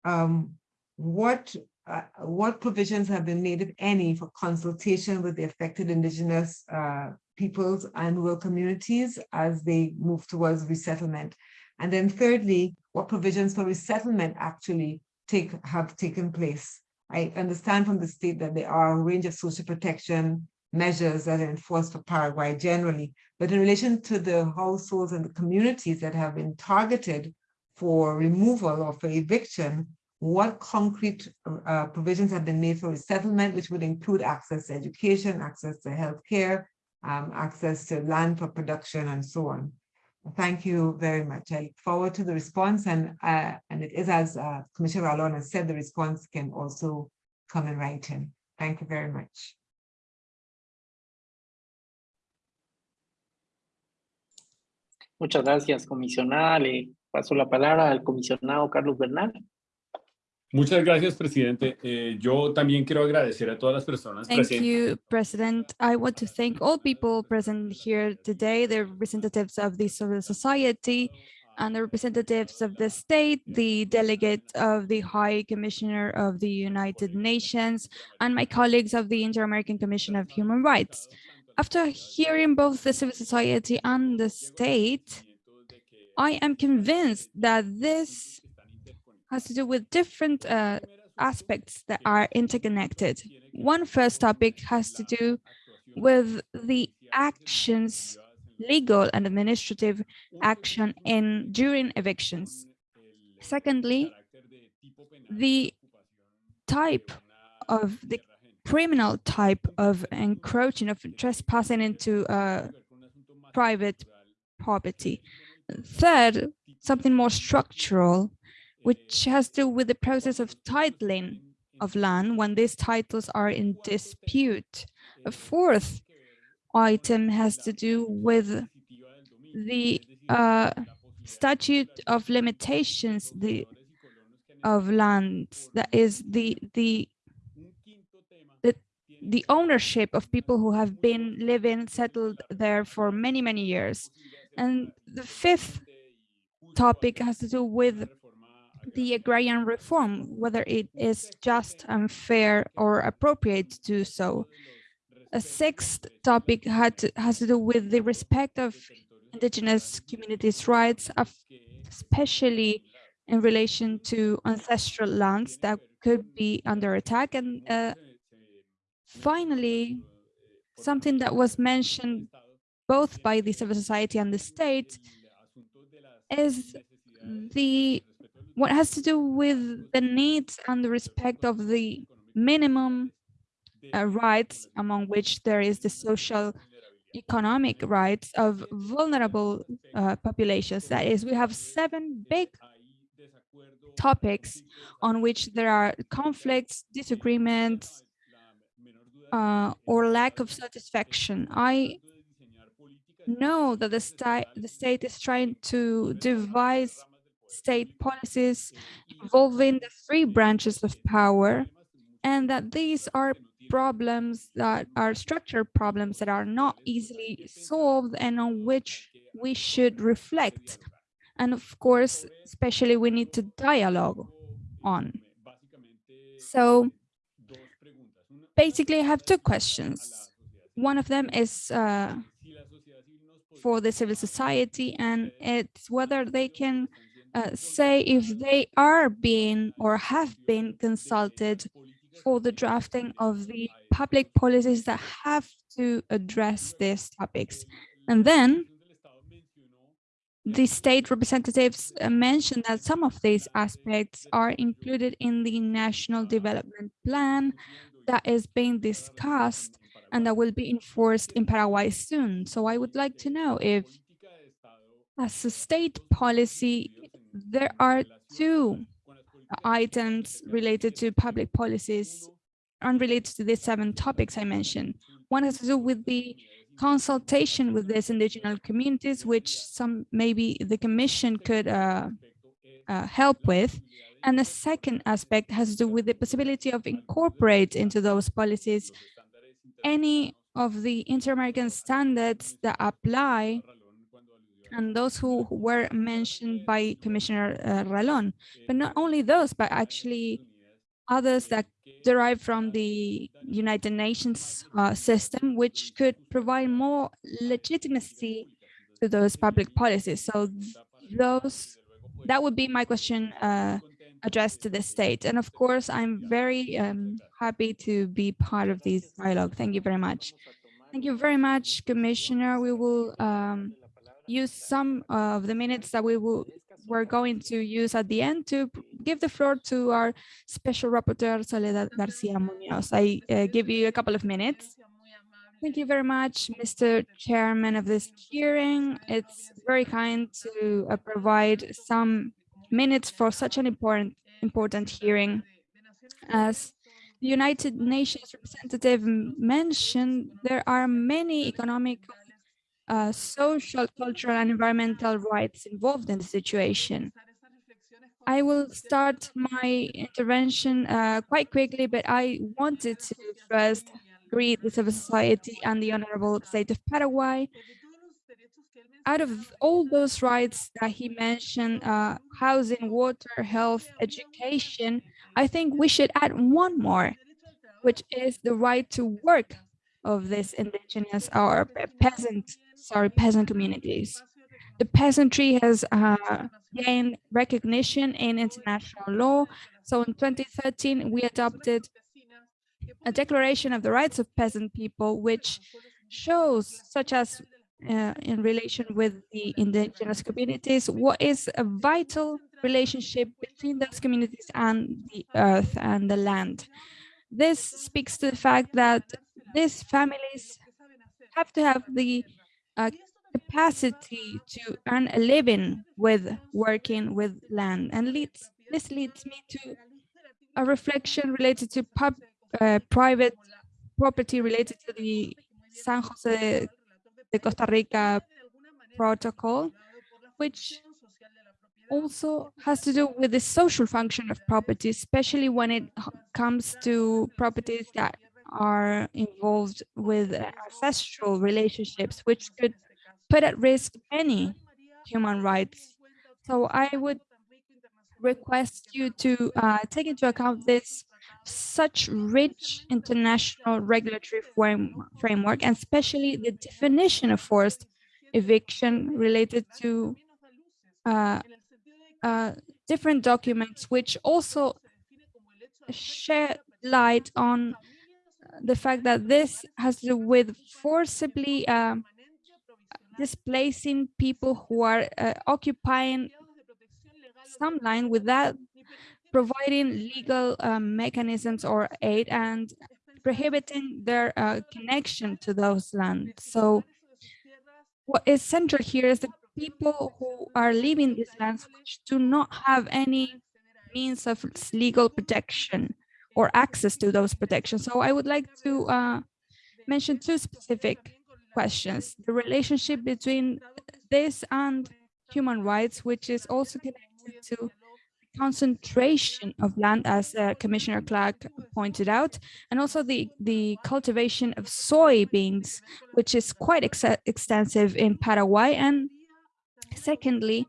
um, what uh, what provisions have been made, if any, for consultation with the affected indigenous uh, peoples and rural communities as they move towards resettlement? And then thirdly, what provisions for resettlement actually take have taken place? I understand from the state that there are a range of social protection measures that are enforced for Paraguay generally, but in relation to the households and the communities that have been targeted for removal or for eviction, what concrete uh, provisions have been made for resettlement, which would include access to education, access to healthcare, um, access to land for production, and so on. Thank you very much. I look forward to the response, and uh, and it is as uh, Commissioner Ralón has said, the response can also come in writing. Thank you very much. Muchas gracias, comisionada. Le paso la palabra al comisionado Carlos Bernal. Muchas gracias, presidente. Eh, yo también quiero agradecer a todas las personas Thank presentes. you, President. I want to thank all people present here today, the representatives of the civil society and the representatives of the state, the delegate of the High Commissioner of the United Nations, and my colleagues of the Inter-American Commission of Human Rights. After hearing both the civil society and the state, I am convinced that this has to do with different uh, aspects that are interconnected. One first topic has to do with the actions, legal and administrative action in during evictions. Secondly, the type of the criminal type of encroaching of trespassing into uh, private property. Third, something more structural, which has to do with the process of titling of land when these titles are in dispute. A fourth item has to do with the uh, statute of limitations the of lands that is the the the the ownership of people who have been living settled there for many many years and the fifth topic has to do with the agrarian reform, whether it is just, unfair, or appropriate to do so. A sixth topic had to, has to do with the respect of indigenous communities' rights, especially in relation to ancestral lands that could be under attack. And uh, finally, something that was mentioned both by the civil society and the state is the what has to do with the needs and the respect of the minimum uh, rights, among which there is the social economic rights of vulnerable uh, populations. That is, we have seven big topics on which there are conflicts, disagreements, uh, or lack of satisfaction. I know that the, the state is trying to devise state policies involving the three branches of power and that these are problems that are structural problems that are not easily solved and on which we should reflect. And of course, especially we need to dialogue on. So basically I have two questions. One of them is uh, for the civil society and it's whether they can uh, say if they are being or have been consulted for the drafting of the public policies that have to address these topics. And then the state representatives uh, mentioned that some of these aspects are included in the National Development Plan that is being discussed and that will be enforced in Paraguay soon. So I would like to know if as a state policy, there are two items related to public policies unrelated to these seven topics I mentioned. One has to do with the consultation with these indigenous communities, which some maybe the commission could uh, uh, help with. And the second aspect has to do with the possibility of incorporate into those policies any of the inter-American standards that apply and those who were mentioned by Commissioner uh, Ralón, but not only those, but actually others that derive from the United Nations uh, system, which could provide more legitimacy to those public policies. So those, that would be my question uh, addressed to the state. And of course, I'm very um, happy to be part of this dialogue. Thank you very much. Thank you very much, Commissioner. We will um, use some of the minutes that we will we're going to use at the end to give the floor to our special rapporteur Soledad Garcia Munoz. I uh, give you a couple of minutes. Thank you very much, Mr. Chairman of this hearing. It's very kind to uh, provide some minutes for such an important important hearing. As the United Nations representative mentioned, there are many economic, uh, social, cultural, and environmental rights involved in the situation. I will start my intervention uh, quite quickly, but I wanted to first greet the civil society and the Honorable State of Paraguay. Out of all those rights that he mentioned, uh, housing, water, health, education, I think we should add one more, which is the right to work of this indigenous or peasant, sorry, peasant communities. The peasantry has uh, gained recognition in international law. So in 2013, we adopted a declaration of the rights of peasant people, which shows, such as uh, in relation with the indigenous communities, what is a vital relationship between those communities and the earth and the land. This speaks to the fact that these families have to have the uh, capacity to earn a living with working with land and leads this leads me to a reflection related to pub, uh, private property related to the San Jose de Costa Rica protocol, which also has to do with the social function of property, especially when it comes to properties that are involved with ancestral relationships, which could put at risk many human rights. So I would request you to uh, take into account this such rich international regulatory framework, and especially the definition of forced eviction related to uh, uh, different documents, which also shed light on the fact that this has to do with forcibly uh, displacing people who are uh, occupying some land without providing legal um, mechanisms or aid and prohibiting their uh, connection to those lands. So what is central here is the people who are living these lands which do not have any means of legal protection or access to those protections. So I would like to uh, mention two specific questions. The relationship between this and human rights, which is also connected to concentration of land, as uh, Commissioner Clark pointed out, and also the, the cultivation of soybeans, which is quite ex extensive in Paraguay. And secondly,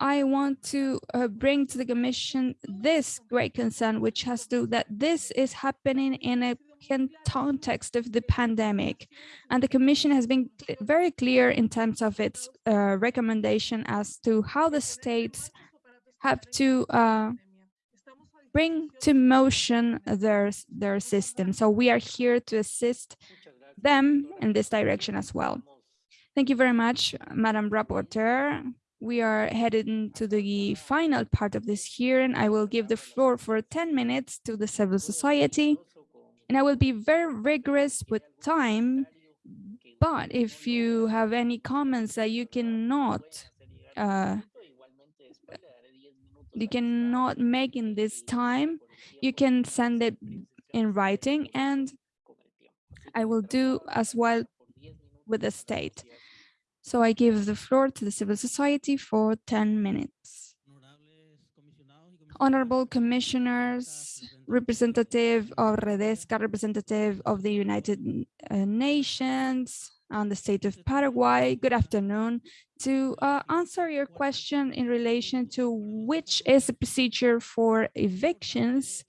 I want to uh, bring to the Commission this great concern, which has to that this is happening in a context of the pandemic, and the Commission has been very clear in terms of its uh, recommendation as to how the states have to uh, bring to motion their their system. So we are here to assist them in this direction as well. Thank you very much, Madam Rapporteur. We are headed into the final part of this hearing. I will give the floor for 10 minutes to the civil society, and I will be very rigorous with time. But if you have any comments that you cannot, uh, you cannot make in this time, you can send it in writing, and I will do as well with the state. So I give the floor to the civil society for 10 minutes. Honorable commissioners, representative of Redesca, representative of the United uh, Nations and the state of Paraguay, good afternoon. To uh, answer your question in relation to which is the procedure for evictions,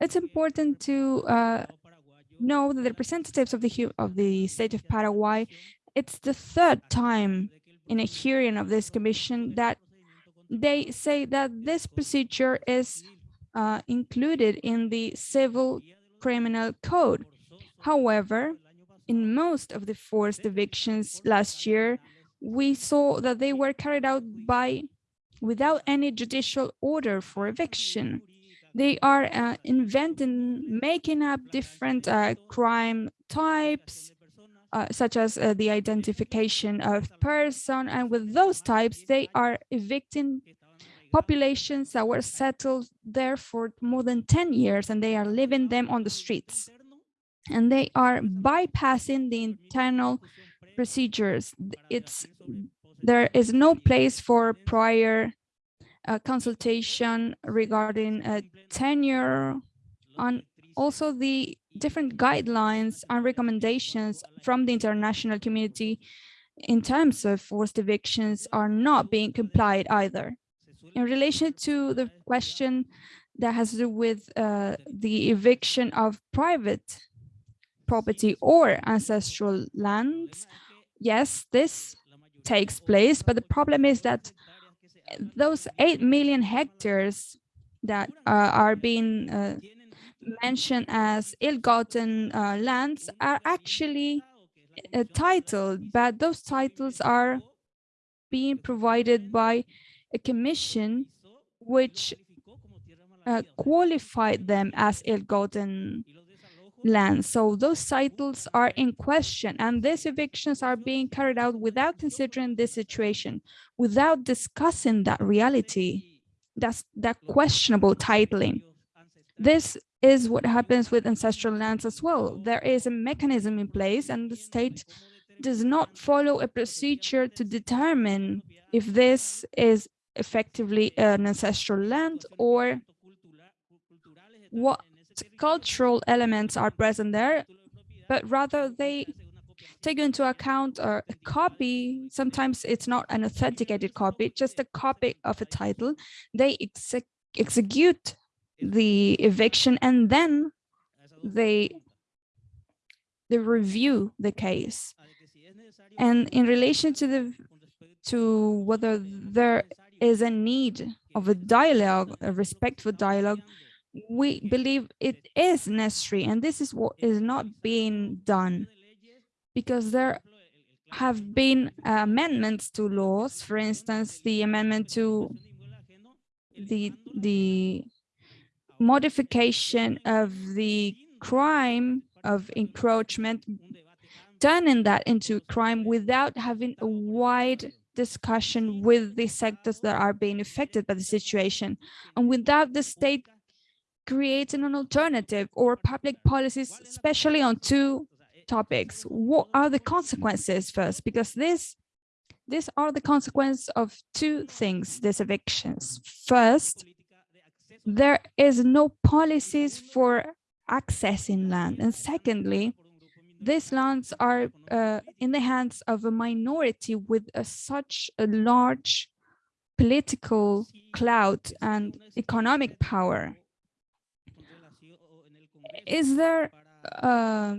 it's important to uh, know that the representatives of the of the state of Paraguay, it's the third time in a hearing of this commission that they say that this procedure is uh, included in the civil criminal code. However, in most of the forced evictions last year, we saw that they were carried out by without any judicial order for eviction. They are uh, inventing, making up different uh, crime types, uh, such as uh, the identification of person. And with those types, they are evicting populations that were settled there for more than 10 years and they are living them on the streets. And they are bypassing the internal procedures. It's there is no place for prior uh, consultation regarding tenure on also the different guidelines and recommendations from the international community in terms of forced evictions are not being complied either. In relation to the question that has to do with uh, the eviction of private property or ancestral lands, yes, this takes place, but the problem is that those 8 million hectares that uh, are being uh, mentioned as ill-gotten uh, lands are actually uh, titled, but those titles are being provided by a commission which uh, qualified them as ill-gotten lands. So those titles are in question and these evictions are being carried out without considering this situation, without discussing that reality, that's that questionable titling. This is what happens with ancestral lands as well. There is a mechanism in place and the state does not follow a procedure to determine if this is effectively an ancestral land or what cultural elements are present there, but rather they take into account a copy. Sometimes it's not an authenticated copy, just a copy of a title. They exec execute the eviction and then they they review the case. And in relation to the to whether there is a need of a dialogue, a respectful dialogue, we believe it is necessary and this is what is not being done because there have been amendments to laws. For instance the amendment to the the modification of the crime of encroachment turning that into crime without having a wide discussion with the sectors that are being affected by the situation. And without the state creating an alternative or public policies, especially on two topics. What are the consequences first? Because this, these are the consequence of two things, these evictions. First, there is no policies for accessing land. And secondly, these lands are uh, in the hands of a minority with a, such a large political clout and economic power is there uh,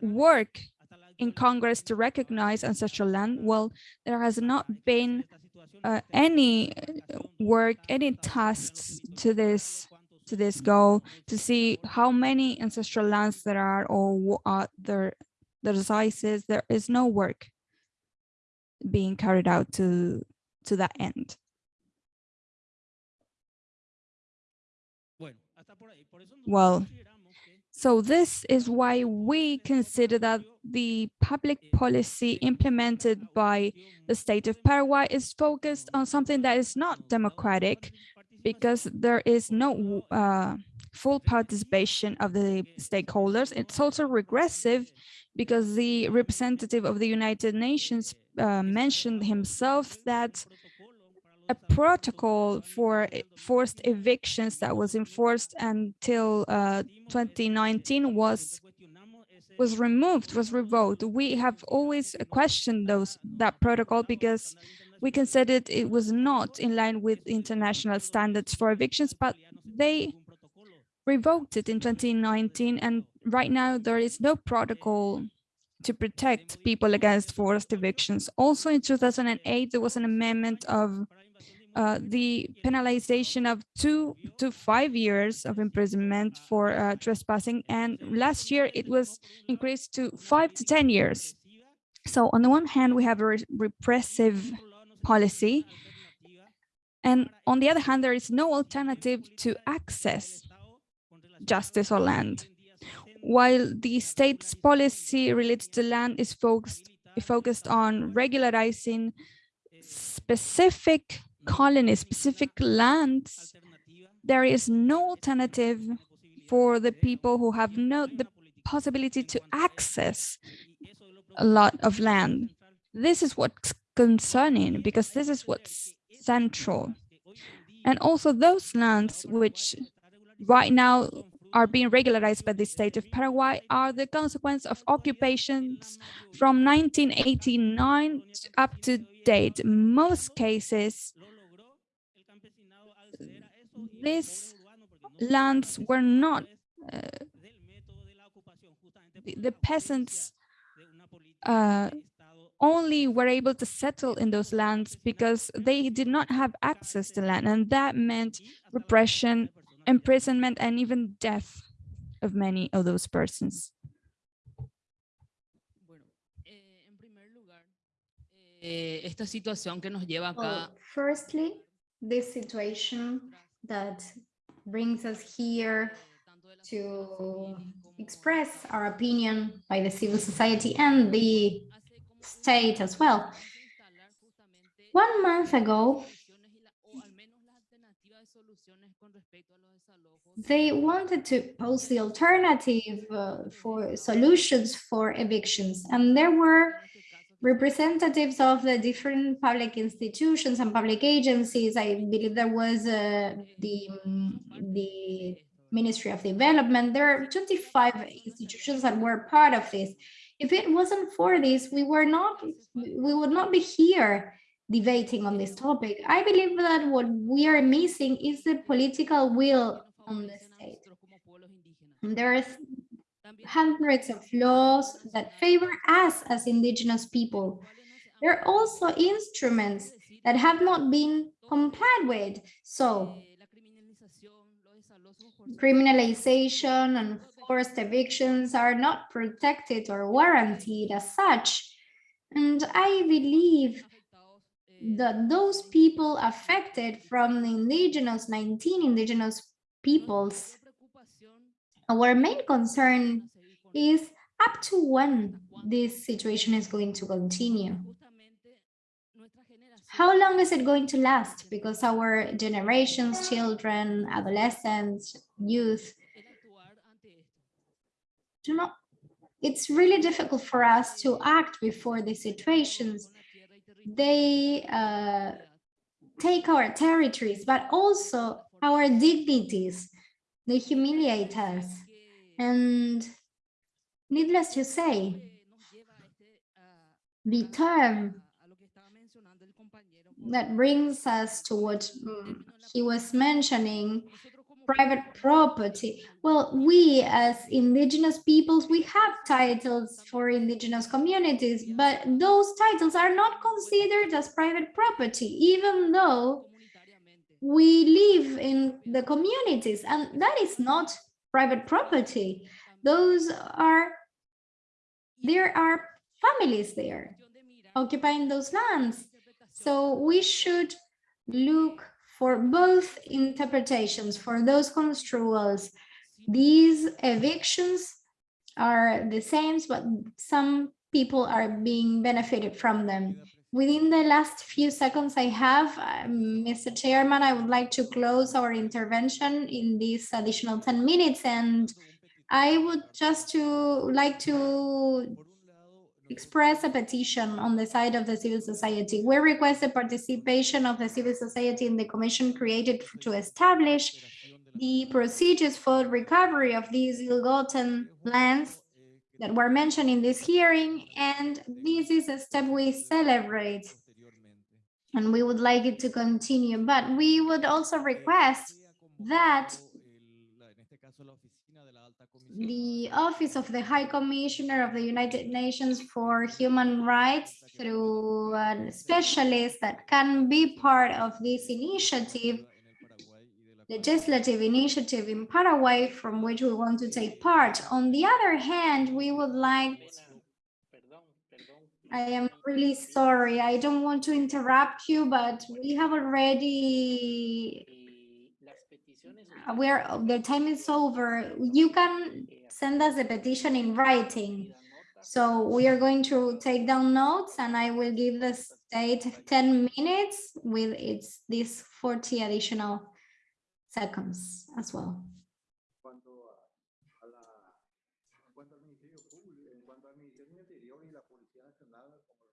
work in Congress to recognize ancestral land? Well, there has not been uh, any work, any tasks to this to this goal to see how many ancestral lands there are or what are their their sizes. There is no work being carried out to to that end. Well, so this is why we consider that the public policy implemented by the state of Paraguay is focused on something that is not democratic because there is no uh, full participation of the stakeholders. It's also regressive because the representative of the United Nations uh, mentioned himself that a protocol for forced evictions that was enforced until uh, 2019 was was removed, was revoked. We have always questioned those that protocol because we considered it was not in line with international standards for evictions, but they revoked it in 2019 and right now there is no protocol to protect people against forced evictions. Also in 2008, there was an amendment of uh, the penalization of two to five years of imprisonment for uh, trespassing. And last year it was increased to five to 10 years. So on the one hand, we have a re repressive policy. And on the other hand, there is no alternative to access justice or land. While the state's policy related to land is focused, focused on regularizing specific colony specific lands, there is no alternative for the people who have no the possibility to access a lot of land. This is what's concerning because this is what's central. And also those lands which right now are being regularized by the state of Paraguay are the consequence of occupations from 1989 up to date. Most cases, these lands were not, uh, the, the peasants uh, only were able to settle in those lands because they did not have access to land and that meant repression imprisonment and even death of many of those persons. Bueno, eh, en primer lugar, eh, esta situación que nos lleva acá Well, firstly, this situation that brings us here to express our opinion by the civil society and the state as well. One month ago, they wanted to pose the alternative uh, for solutions for evictions. And there were representatives of the different public institutions and public agencies. I believe there was uh, the, the Ministry of Development. There are 25 institutions that were part of this. If it wasn't for this, we were not, we would not be here debating on this topic. I believe that what we are missing is the political will on the state. como. And There's También hundreds of laws that favor us as indigenous people. There are also instruments that have not been complied with. So criminalization and forced evictions are not protected or warranted as such. And I believe that those people affected from the indigenous, 19 indigenous peoples, our main concern is up to when this situation is going to continue. How long is it going to last? Because our generations, children, adolescents, youth, do not, it's really difficult for us to act before these situations. They uh, take our territories, but also our dignities. They humiliate us. And needless to say, the term that brings us to what mm, he was mentioning, private property. Well, we as indigenous peoples, we have titles for indigenous communities, but those titles are not considered as private property, even though. We live in the communities, and that is not private property. Those are, there are families there occupying those lands. So we should look for both interpretations, for those construals. These evictions are the same, but some people are being benefited from them. Within the last few seconds I have, um, Mr. Chairman, I would like to close our intervention in these additional 10 minutes and I would just to like to express a petition on the side of the civil society. We request the participation of the civil society in the commission created to establish the procedures for recovery of these ill-gotten lands that were mentioned in this hearing, and this is a step we celebrate. And we would like it to continue, but we would also request that the Office of the High Commissioner of the United Nations for Human Rights through uh, a specialist that can be part of this initiative, legislative initiative in Paraguay from which we want to take part. On the other hand, we would like. I am really sorry, I don't want to interrupt you, but we have already, uh, peticiones. we're, the time is over. You can send us a petition in writing. So we are going to take down notes and I will give the state 10 minutes with its these 40 additional seconds as well.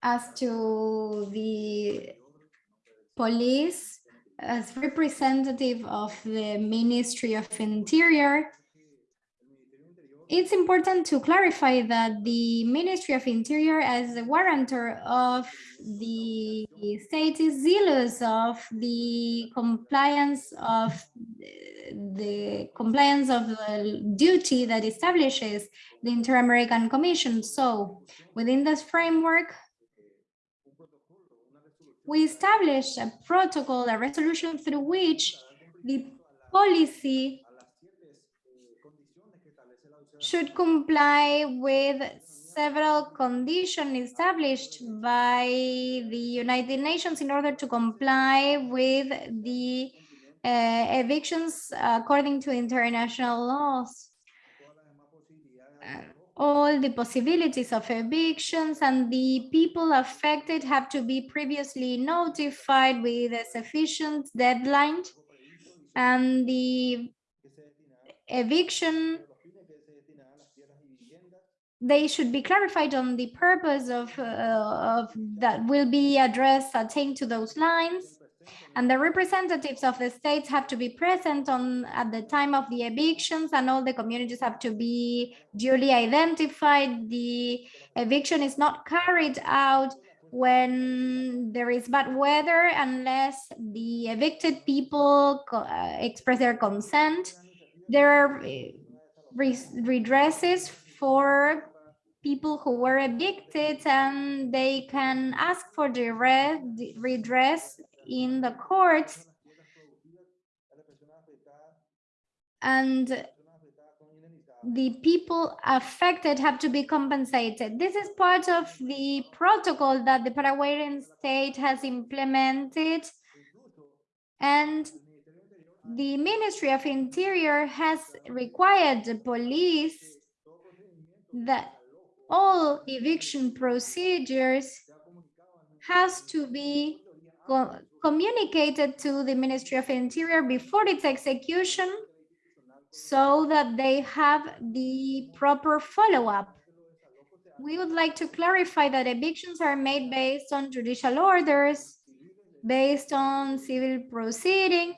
As to the police, as representative of the Ministry of Interior, it's important to clarify that the Ministry of Interior as a warrantor of the state is zealous of the compliance of the compliance of the duty that establishes the Inter-American Commission. So within this framework, we established a protocol, a resolution through which the policy should comply with several conditions established by the United Nations in order to comply with the uh, evictions according to international laws. Uh, all the possibilities of evictions and the people affected have to be previously notified with a sufficient deadline and the eviction they should be clarified on the purpose of, uh, of that will be addressed attained to those lines. And the representatives of the states have to be present on at the time of the evictions and all the communities have to be duly identified. The eviction is not carried out when there is bad weather unless the evicted people uh, express their consent. There are uh, redresses for people who were evicted and they can ask for the redress in the courts and the people affected have to be compensated. This is part of the protocol that the Paraguayan state has implemented and the Ministry of Interior has required the police that all eviction procedures has to be co communicated to the Ministry of Interior before its execution so that they have the proper follow-up. We would like to clarify that evictions are made based on judicial orders, based on civil proceedings,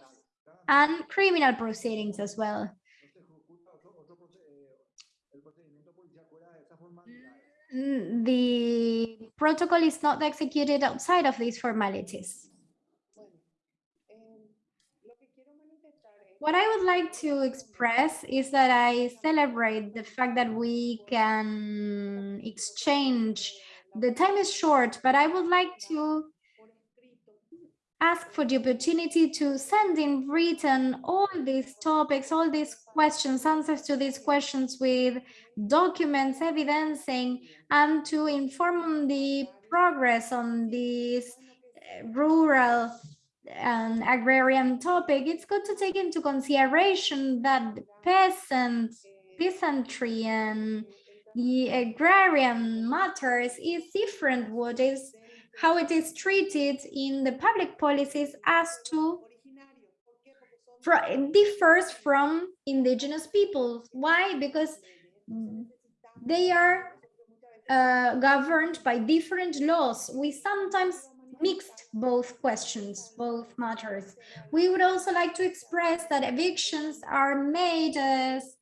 and criminal proceedings as well. Mm, the protocol is not executed outside of these formalities. What I would like to express is that I celebrate the fact that we can exchange. The time is short, but I would like to ask for the opportunity to send in written all these topics, all these questions, answers to these questions with documents evidencing and to inform the progress on this eh, rural and agrarian topic, it's good to take into consideration that peasants, peasantry and the agrarian matters is different. What is how it is treated in the public policies as to differs from indigenous peoples. Why? Because they are uh, governed by different laws. We sometimes mixed both questions, both matters. We would also like to express that evictions are made as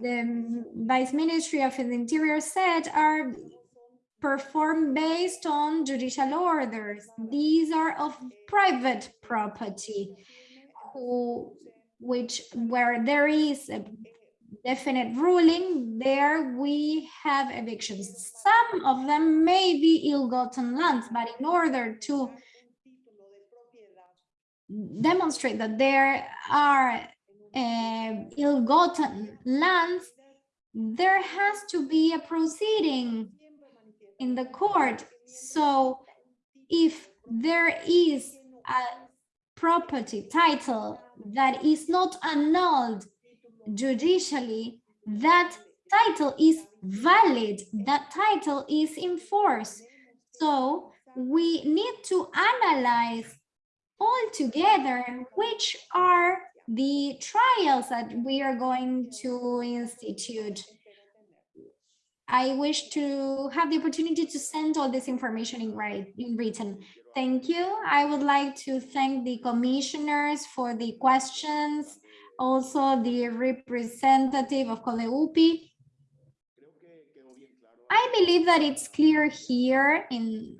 the Vice Ministry of the Interior said are performed based on judicial orders. These are of private property, who, which where there is a definite ruling, there we have evictions. Some of them may be ill-gotten lands, but in order to demonstrate that there are uh, ill-gotten lands, there has to be a proceeding in the court. So if there is a property title that is not annulled judicially, that title is valid, that title is in force. So we need to analyze all together which are the trials that we are going to institute. I wish to have the opportunity to send all this information in, write, in written. Thank you. I would like to thank the commissioners for the questions, also the representative of CODEHUPY. I believe that it's clear here in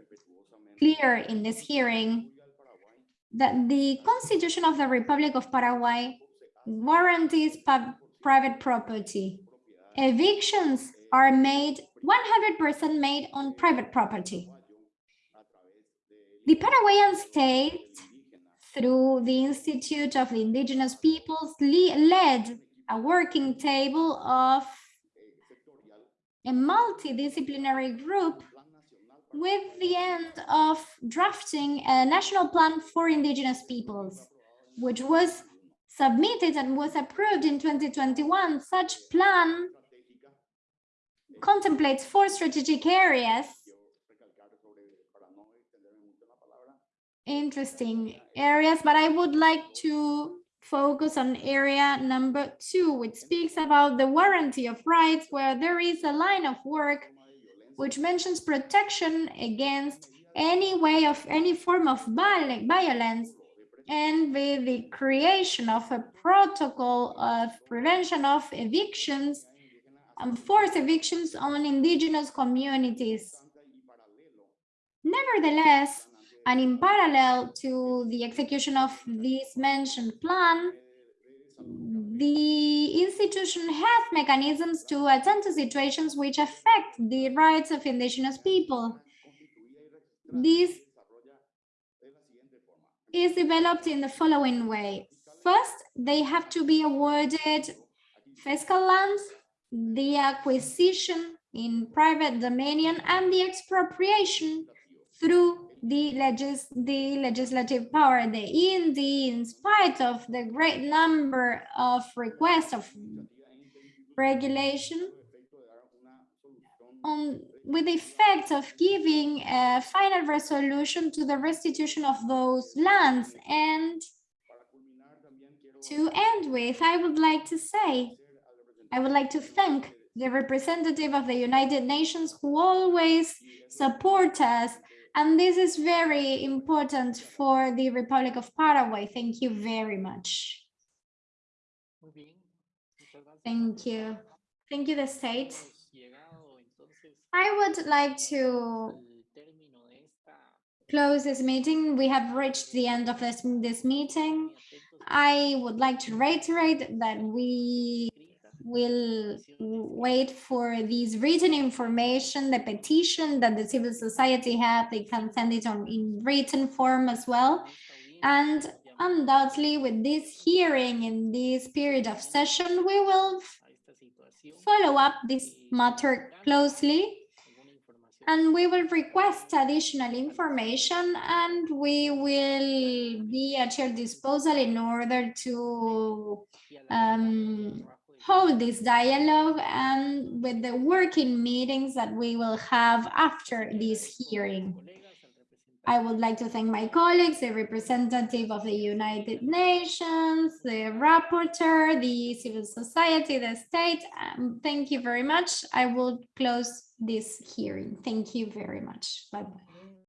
clear in this hearing that the Constitution of the Republic of Paraguay guarantees private property. Evictions are made 100% made on private property. The Paraguayan state, through the Institute of the Indigenous Peoples, led a working table of a multidisciplinary group with the end of drafting a national plan for indigenous peoples, which was submitted and was approved in 2021. Such plan contemplates four strategic areas. Interesting areas, but I would like to focus on area number two, which speaks about the warranty of rights, where there is a line of work which mentions protection against any way of any form of violence and with the creation of a protocol of prevention of evictions Um, and forced evictions on indigenous communities. Nevertheless, and in parallel to the execution of this mentioned plan, the institution has mechanisms to attend to situations which affect the rights of indigenous people. This is developed in the following way. First, they have to be awarded fiscal lands, the acquisition in private dominion, and the expropriation through the legis the legislative power. The INDER, in spite of the great number of requests of regulation, on with the effect of giving a final resolution to the restitution of those lands. And to end with, I would like to say, I would like to thank the representative of the United Nations who always support us and this is very important for the Republic of Paraguay. Thank you very much. Muy bien. Muchas gracias. Thank you. Thank you, the state. Hemos llegado entonces I would like to al término de esta close this meeting. We have reached the end of this, this meeting. I would like to reiterate that we will wait for these written information, the petition that the civil society have, they can send it on in written form as well. And undoubtedly with this hearing in this period of session, we will follow up this matter closely and we will request additional information and we will be at your disposal in order to um, hold this dialogue and with the working meetings that we will have after this hearing. I would like to thank my colleagues, the representative of the United Nations, the rapporteur, the civil society, the state. Um, thank you very much. I will close this hearing. Thank you very much. Bye-bye.